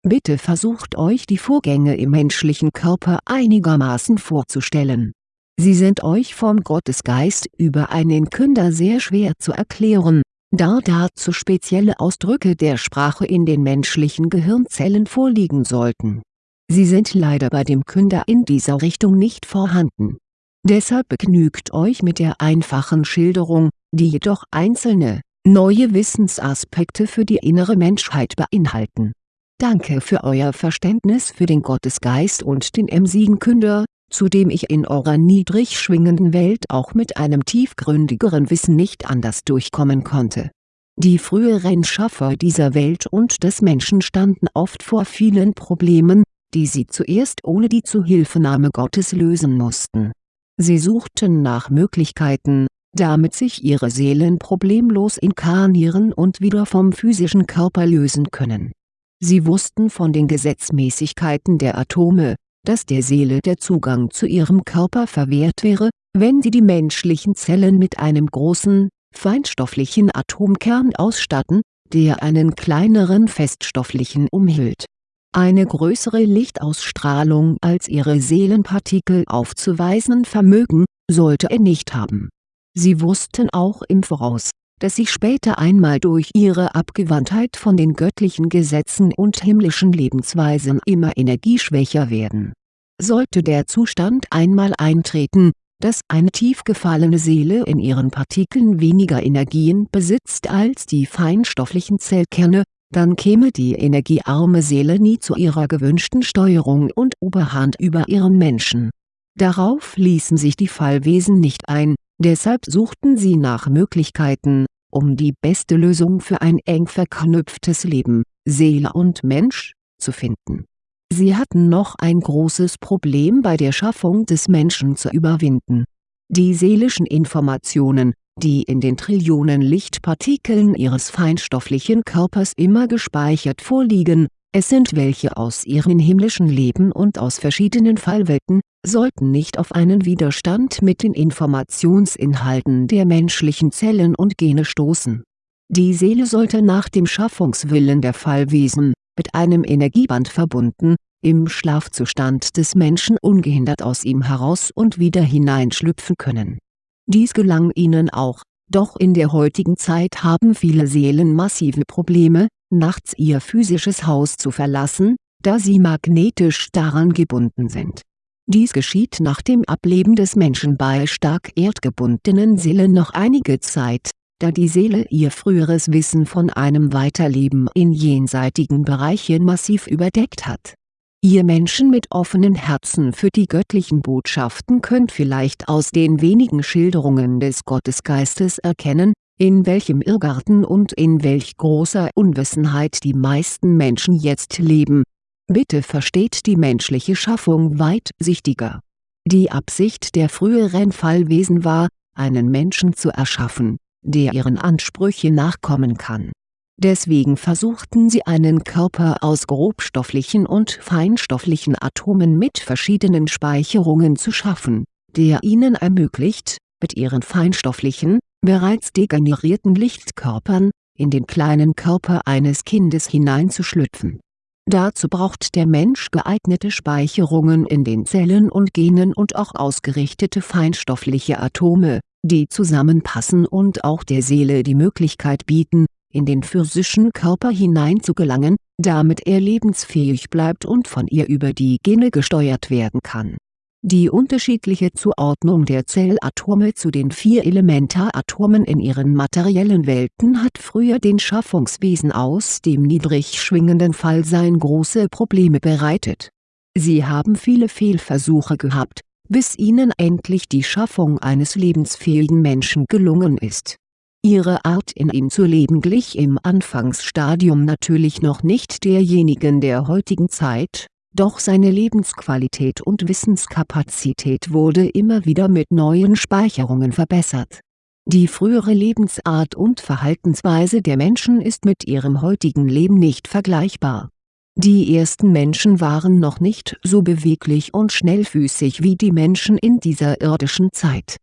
Bitte versucht euch die Vorgänge im menschlichen Körper einigermaßen vorzustellen. Sie sind euch vom Gottesgeist über einen Künder sehr schwer zu erklären, da dazu spezielle Ausdrücke der Sprache in den menschlichen Gehirnzellen vorliegen sollten Sie sind leider bei dem Künder in dieser Richtung nicht vorhanden. Deshalb begnügt euch mit der einfachen Schilderung, die jedoch einzelne, neue Wissensaspekte für die innere Menschheit beinhalten. Danke für euer Verständnis für den Gottesgeist und den emsigen Künder, zu dem ich in eurer niedrig schwingenden Welt auch mit einem tiefgründigeren Wissen nicht anders durchkommen konnte. Die früheren Schaffer dieser Welt und des Menschen standen oft vor vielen Problemen, die sie zuerst ohne die Zuhilfenahme Gottes lösen mussten. Sie suchten nach Möglichkeiten, damit sich ihre Seelen problemlos inkarnieren und wieder vom physischen Körper lösen können. Sie wussten von den Gesetzmäßigkeiten der Atome, dass der Seele der Zugang zu ihrem Körper verwehrt wäre, wenn sie die menschlichen Zellen mit einem großen, feinstofflichen Atomkern ausstatten, der einen kleineren feststofflichen umhüllt eine größere Lichtausstrahlung als ihre Seelenpartikel aufzuweisen vermögen, sollte er nicht haben. Sie wussten auch im Voraus, dass sie später einmal durch ihre Abgewandtheit von den göttlichen Gesetzen und himmlischen Lebensweisen immer energieschwächer werden. Sollte der Zustand einmal eintreten, dass eine tief gefallene Seele in ihren Partikeln weniger Energien besitzt als die feinstofflichen Zellkerne, dann käme die energiearme Seele nie zu ihrer gewünschten Steuerung und Oberhand über ihren Menschen. Darauf ließen sich die Fallwesen nicht ein, deshalb suchten sie nach Möglichkeiten, um die beste Lösung für ein eng verknüpftes Leben, Seele und Mensch, zu finden. Sie hatten noch ein großes Problem bei der Schaffung des Menschen zu überwinden. Die seelischen Informationen, die in den Trillionen Lichtpartikeln ihres feinstofflichen Körpers immer gespeichert vorliegen, es sind welche aus ihrem himmlischen Leben und aus verschiedenen Fallwelten, sollten nicht auf einen Widerstand mit den Informationsinhalten der menschlichen Zellen und Gene stoßen. Die Seele sollte nach dem Schaffungswillen der Fallwesen, mit einem Energieband verbunden, im Schlafzustand des Menschen ungehindert aus ihm heraus und wieder hineinschlüpfen können dies gelang ihnen auch, doch in der heutigen Zeit haben viele Seelen massive Probleme, nachts ihr physisches Haus zu verlassen, da sie magnetisch daran gebunden sind. Dies geschieht nach dem Ableben des Menschen bei stark erdgebundenen Seelen noch einige Zeit, da die Seele ihr früheres Wissen von einem Weiterleben in jenseitigen Bereichen massiv überdeckt hat Ihr Menschen mit offenen Herzen für die göttlichen Botschaften könnt vielleicht aus den wenigen Schilderungen des Gottesgeistes erkennen, in welchem Irrgarten und in welch großer Unwissenheit die meisten Menschen jetzt leben. Bitte versteht die menschliche Schaffung weitsichtiger. Die Absicht der früheren Fallwesen war, einen Menschen zu erschaffen, der ihren Ansprüchen nachkommen kann Deswegen versuchten sie einen Körper aus grobstofflichen und feinstofflichen Atomen mit verschiedenen Speicherungen zu schaffen, der ihnen ermöglicht, mit ihren feinstofflichen, bereits degenerierten Lichtkörpern, in den kleinen Körper eines Kindes hineinzuschlüpfen. Dazu braucht der Mensch geeignete Speicherungen in den Zellen und Genen und auch ausgerichtete feinstoffliche Atome, die zusammenpassen und auch der Seele die Möglichkeit bieten, in den physischen Körper hineinzugelangen, damit er lebensfähig bleibt und von ihr über die Gene gesteuert werden kann. Die unterschiedliche Zuordnung der Zellatome zu den vier Elementaratomen in ihren materiellen Welten hat früher den Schaffungswesen aus dem niedrig schwingenden Fallsein große Probleme bereitet. Sie haben viele Fehlversuche gehabt, bis ihnen endlich die Schaffung eines lebensfähigen Menschen gelungen ist Ihre Art in ihm zu leben glich im Anfangsstadium natürlich noch nicht derjenigen der heutigen Zeit, doch seine Lebensqualität und Wissenskapazität wurde immer wieder mit neuen Speicherungen verbessert. Die frühere Lebensart und Verhaltensweise der Menschen ist mit ihrem heutigen Leben nicht vergleichbar. Die ersten Menschen waren noch nicht so beweglich und schnellfüßig wie die Menschen in dieser irdischen Zeit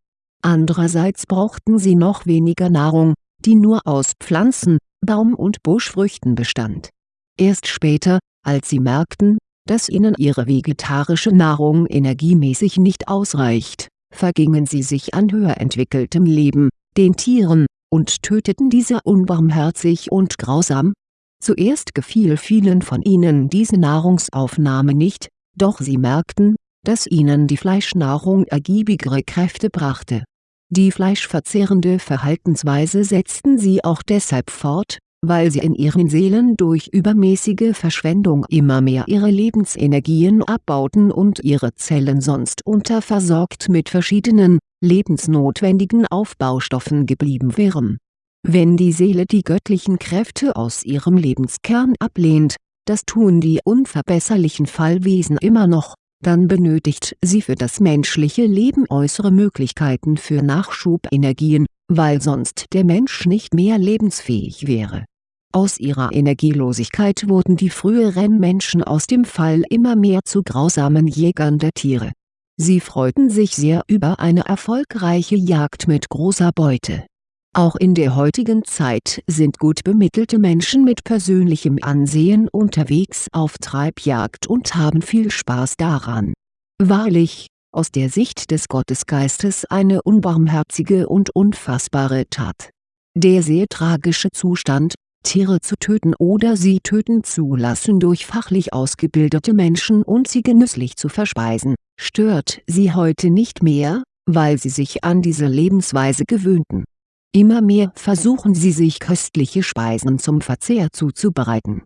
Andererseits brauchten sie noch weniger Nahrung, die nur aus Pflanzen, Baum- und Buschfrüchten bestand. Erst später, als sie merkten, dass ihnen ihre vegetarische Nahrung energiemäßig nicht ausreicht, vergingen sie sich an höher entwickeltem Leben, den Tieren, und töteten diese unbarmherzig und grausam. Zuerst gefiel vielen von ihnen diese Nahrungsaufnahme nicht, doch sie merkten, dass ihnen die Fleischnahrung ergiebigere Kräfte brachte die fleischverzehrende Verhaltensweise setzten sie auch deshalb fort, weil sie in ihren Seelen durch übermäßige Verschwendung immer mehr ihre Lebensenergien abbauten und ihre Zellen sonst unterversorgt mit verschiedenen, lebensnotwendigen Aufbaustoffen geblieben wären. Wenn die Seele die göttlichen Kräfte aus ihrem Lebenskern ablehnt, das tun die unverbesserlichen Fallwesen immer noch, dann benötigt sie für das menschliche Leben äußere Möglichkeiten für Nachschubenergien, weil sonst der Mensch nicht mehr lebensfähig wäre. Aus ihrer Energielosigkeit wurden die früheren Menschen aus dem Fall immer mehr zu grausamen Jägern der Tiere. Sie freuten sich sehr über eine erfolgreiche Jagd mit großer Beute auch in der heutigen Zeit sind gut bemittelte Menschen mit persönlichem Ansehen unterwegs auf Treibjagd und haben viel Spaß daran. Wahrlich, aus der Sicht des Gottesgeistes eine unbarmherzige und unfassbare Tat. Der sehr tragische Zustand, Tiere zu töten oder sie töten zu lassen durch fachlich ausgebildete Menschen und sie genüsslich zu verspeisen, stört sie heute nicht mehr, weil sie sich an diese Lebensweise gewöhnten Immer mehr versuchen sie sich köstliche Speisen zum Verzehr zuzubereiten.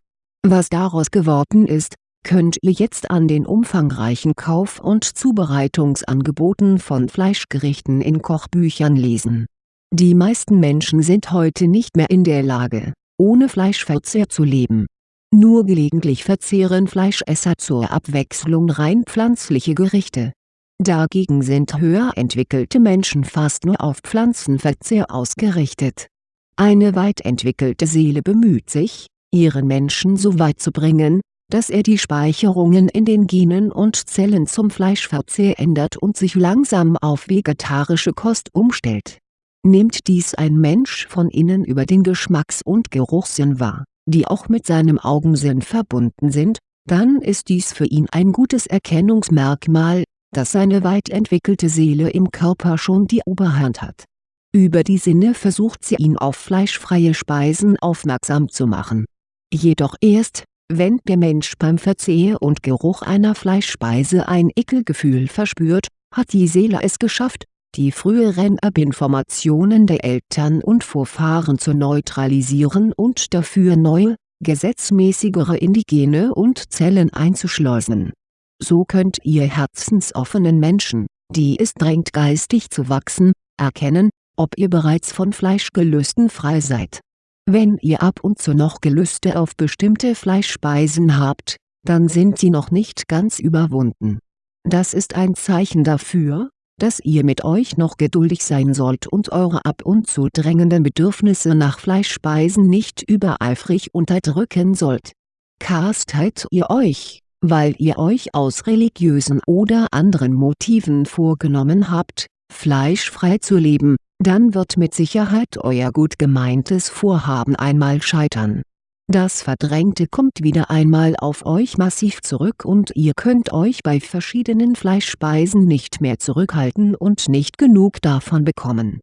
Was daraus geworden ist, könnt ihr jetzt an den umfangreichen Kauf- und Zubereitungsangeboten von Fleischgerichten in Kochbüchern lesen. Die meisten Menschen sind heute nicht mehr in der Lage, ohne Fleischverzehr zu leben. Nur gelegentlich verzehren Fleischesser zur Abwechslung rein pflanzliche Gerichte Dagegen sind höher entwickelte Menschen fast nur auf Pflanzenverzehr ausgerichtet. Eine weit entwickelte Seele bemüht sich, ihren Menschen so weit zu bringen, dass er die Speicherungen in den Genen und Zellen zum Fleischverzehr ändert und sich langsam auf vegetarische Kost umstellt. Nimmt dies ein Mensch von innen über den Geschmacks- und Geruchssinn wahr, die auch mit seinem Augensinn verbunden sind, dann ist dies für ihn ein gutes Erkennungsmerkmal, dass seine weit entwickelte Seele im Körper schon die Oberhand hat. Über die Sinne versucht sie ihn auf fleischfreie Speisen aufmerksam zu machen. Jedoch erst, wenn der Mensch beim Verzehr und Geruch einer Fleischspeise ein Ekelgefühl verspürt, hat die Seele es geschafft, die früheren Erbinformationen der Eltern und Vorfahren zu neutralisieren und dafür neue, gesetzmäßigere Indigene und Zellen einzuschleusen. So könnt ihr herzensoffenen Menschen, die es drängt geistig zu wachsen, erkennen, ob ihr bereits von Fleischgelüsten frei seid. Wenn ihr ab und zu noch Gelüste auf bestimmte Fleischspeisen habt, dann sind sie noch nicht ganz überwunden. Das ist ein Zeichen dafür, dass ihr mit euch noch geduldig sein sollt und eure ab und zu drängenden Bedürfnisse nach Fleischspeisen nicht übereifrig unterdrücken sollt. Kastet ihr euch, weil ihr euch aus religiösen oder anderen Motiven vorgenommen habt, fleischfrei zu leben, dann wird mit Sicherheit euer gut gemeintes Vorhaben einmal scheitern. Das Verdrängte kommt wieder einmal auf euch massiv zurück und ihr könnt euch bei verschiedenen Fleischspeisen nicht mehr zurückhalten und nicht genug davon bekommen.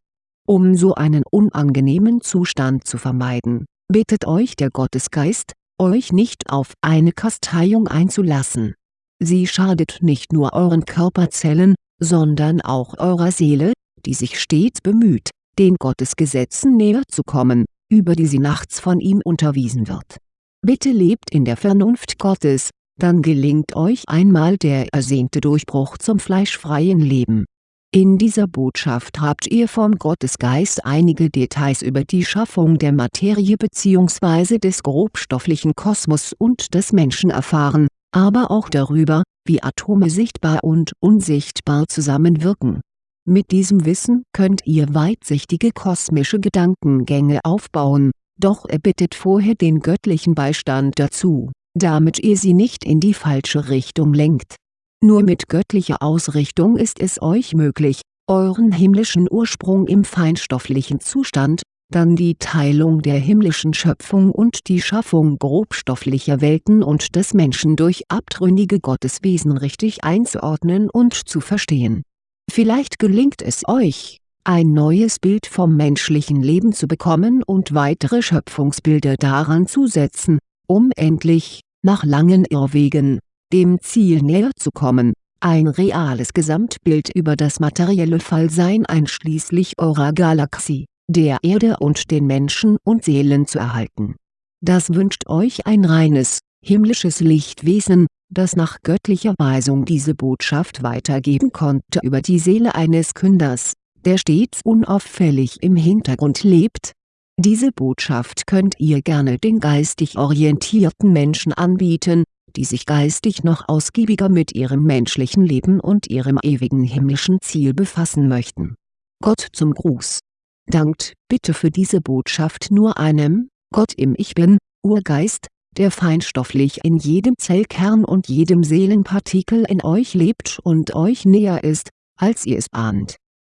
Um so einen unangenehmen Zustand zu vermeiden, bittet euch der Gottesgeist, euch nicht auf eine Kasteiung einzulassen. Sie schadet nicht nur euren Körperzellen, sondern auch eurer Seele, die sich stets bemüht, den Gottesgesetzen näher zu kommen, über die sie nachts von ihm unterwiesen wird. Bitte lebt in der Vernunft Gottes, dann gelingt euch einmal der ersehnte Durchbruch zum fleischfreien Leben. In dieser Botschaft habt ihr vom Gottesgeist einige Details über die Schaffung der Materie bzw. des grobstofflichen Kosmos und des Menschen erfahren, aber auch darüber, wie Atome sichtbar und unsichtbar zusammenwirken mit diesem Wissen könnt ihr weitsichtige kosmische Gedankengänge aufbauen, doch erbittet vorher den göttlichen Beistand dazu, damit ihr sie nicht in die falsche Richtung lenkt. Nur mit göttlicher Ausrichtung ist es euch möglich, euren himmlischen Ursprung im feinstofflichen Zustand, dann die Teilung der himmlischen Schöpfung und die Schaffung grobstofflicher Welten und des Menschen durch abtrünnige Gotteswesen richtig einzuordnen und zu verstehen Vielleicht gelingt es euch, ein neues Bild vom menschlichen Leben zu bekommen und weitere Schöpfungsbilder daran zu setzen, um endlich, nach langen Irrwegen, dem Ziel näher zu kommen, ein reales Gesamtbild über das materielle Fallsein einschließlich eurer Galaxie, der Erde und den Menschen und Seelen zu erhalten. Das wünscht euch ein reines, himmlisches Lichtwesen, das nach göttlicher Weisung diese Botschaft weitergeben konnte über die Seele eines Künders, der stets unauffällig im Hintergrund lebt. Diese Botschaft könnt ihr gerne den geistig orientierten Menschen anbieten, die sich geistig noch ausgiebiger mit ihrem menschlichen Leben und ihrem ewigen himmlischen Ziel befassen möchten. Gott zum Gruß Dankt bitte für diese Botschaft nur einem, Gott im Ich Bin, Urgeist, der feinstofflich in jedem Zellkern und jedem Seelenpartikel in euch lebt und euch näher ist, als ihr es ahnt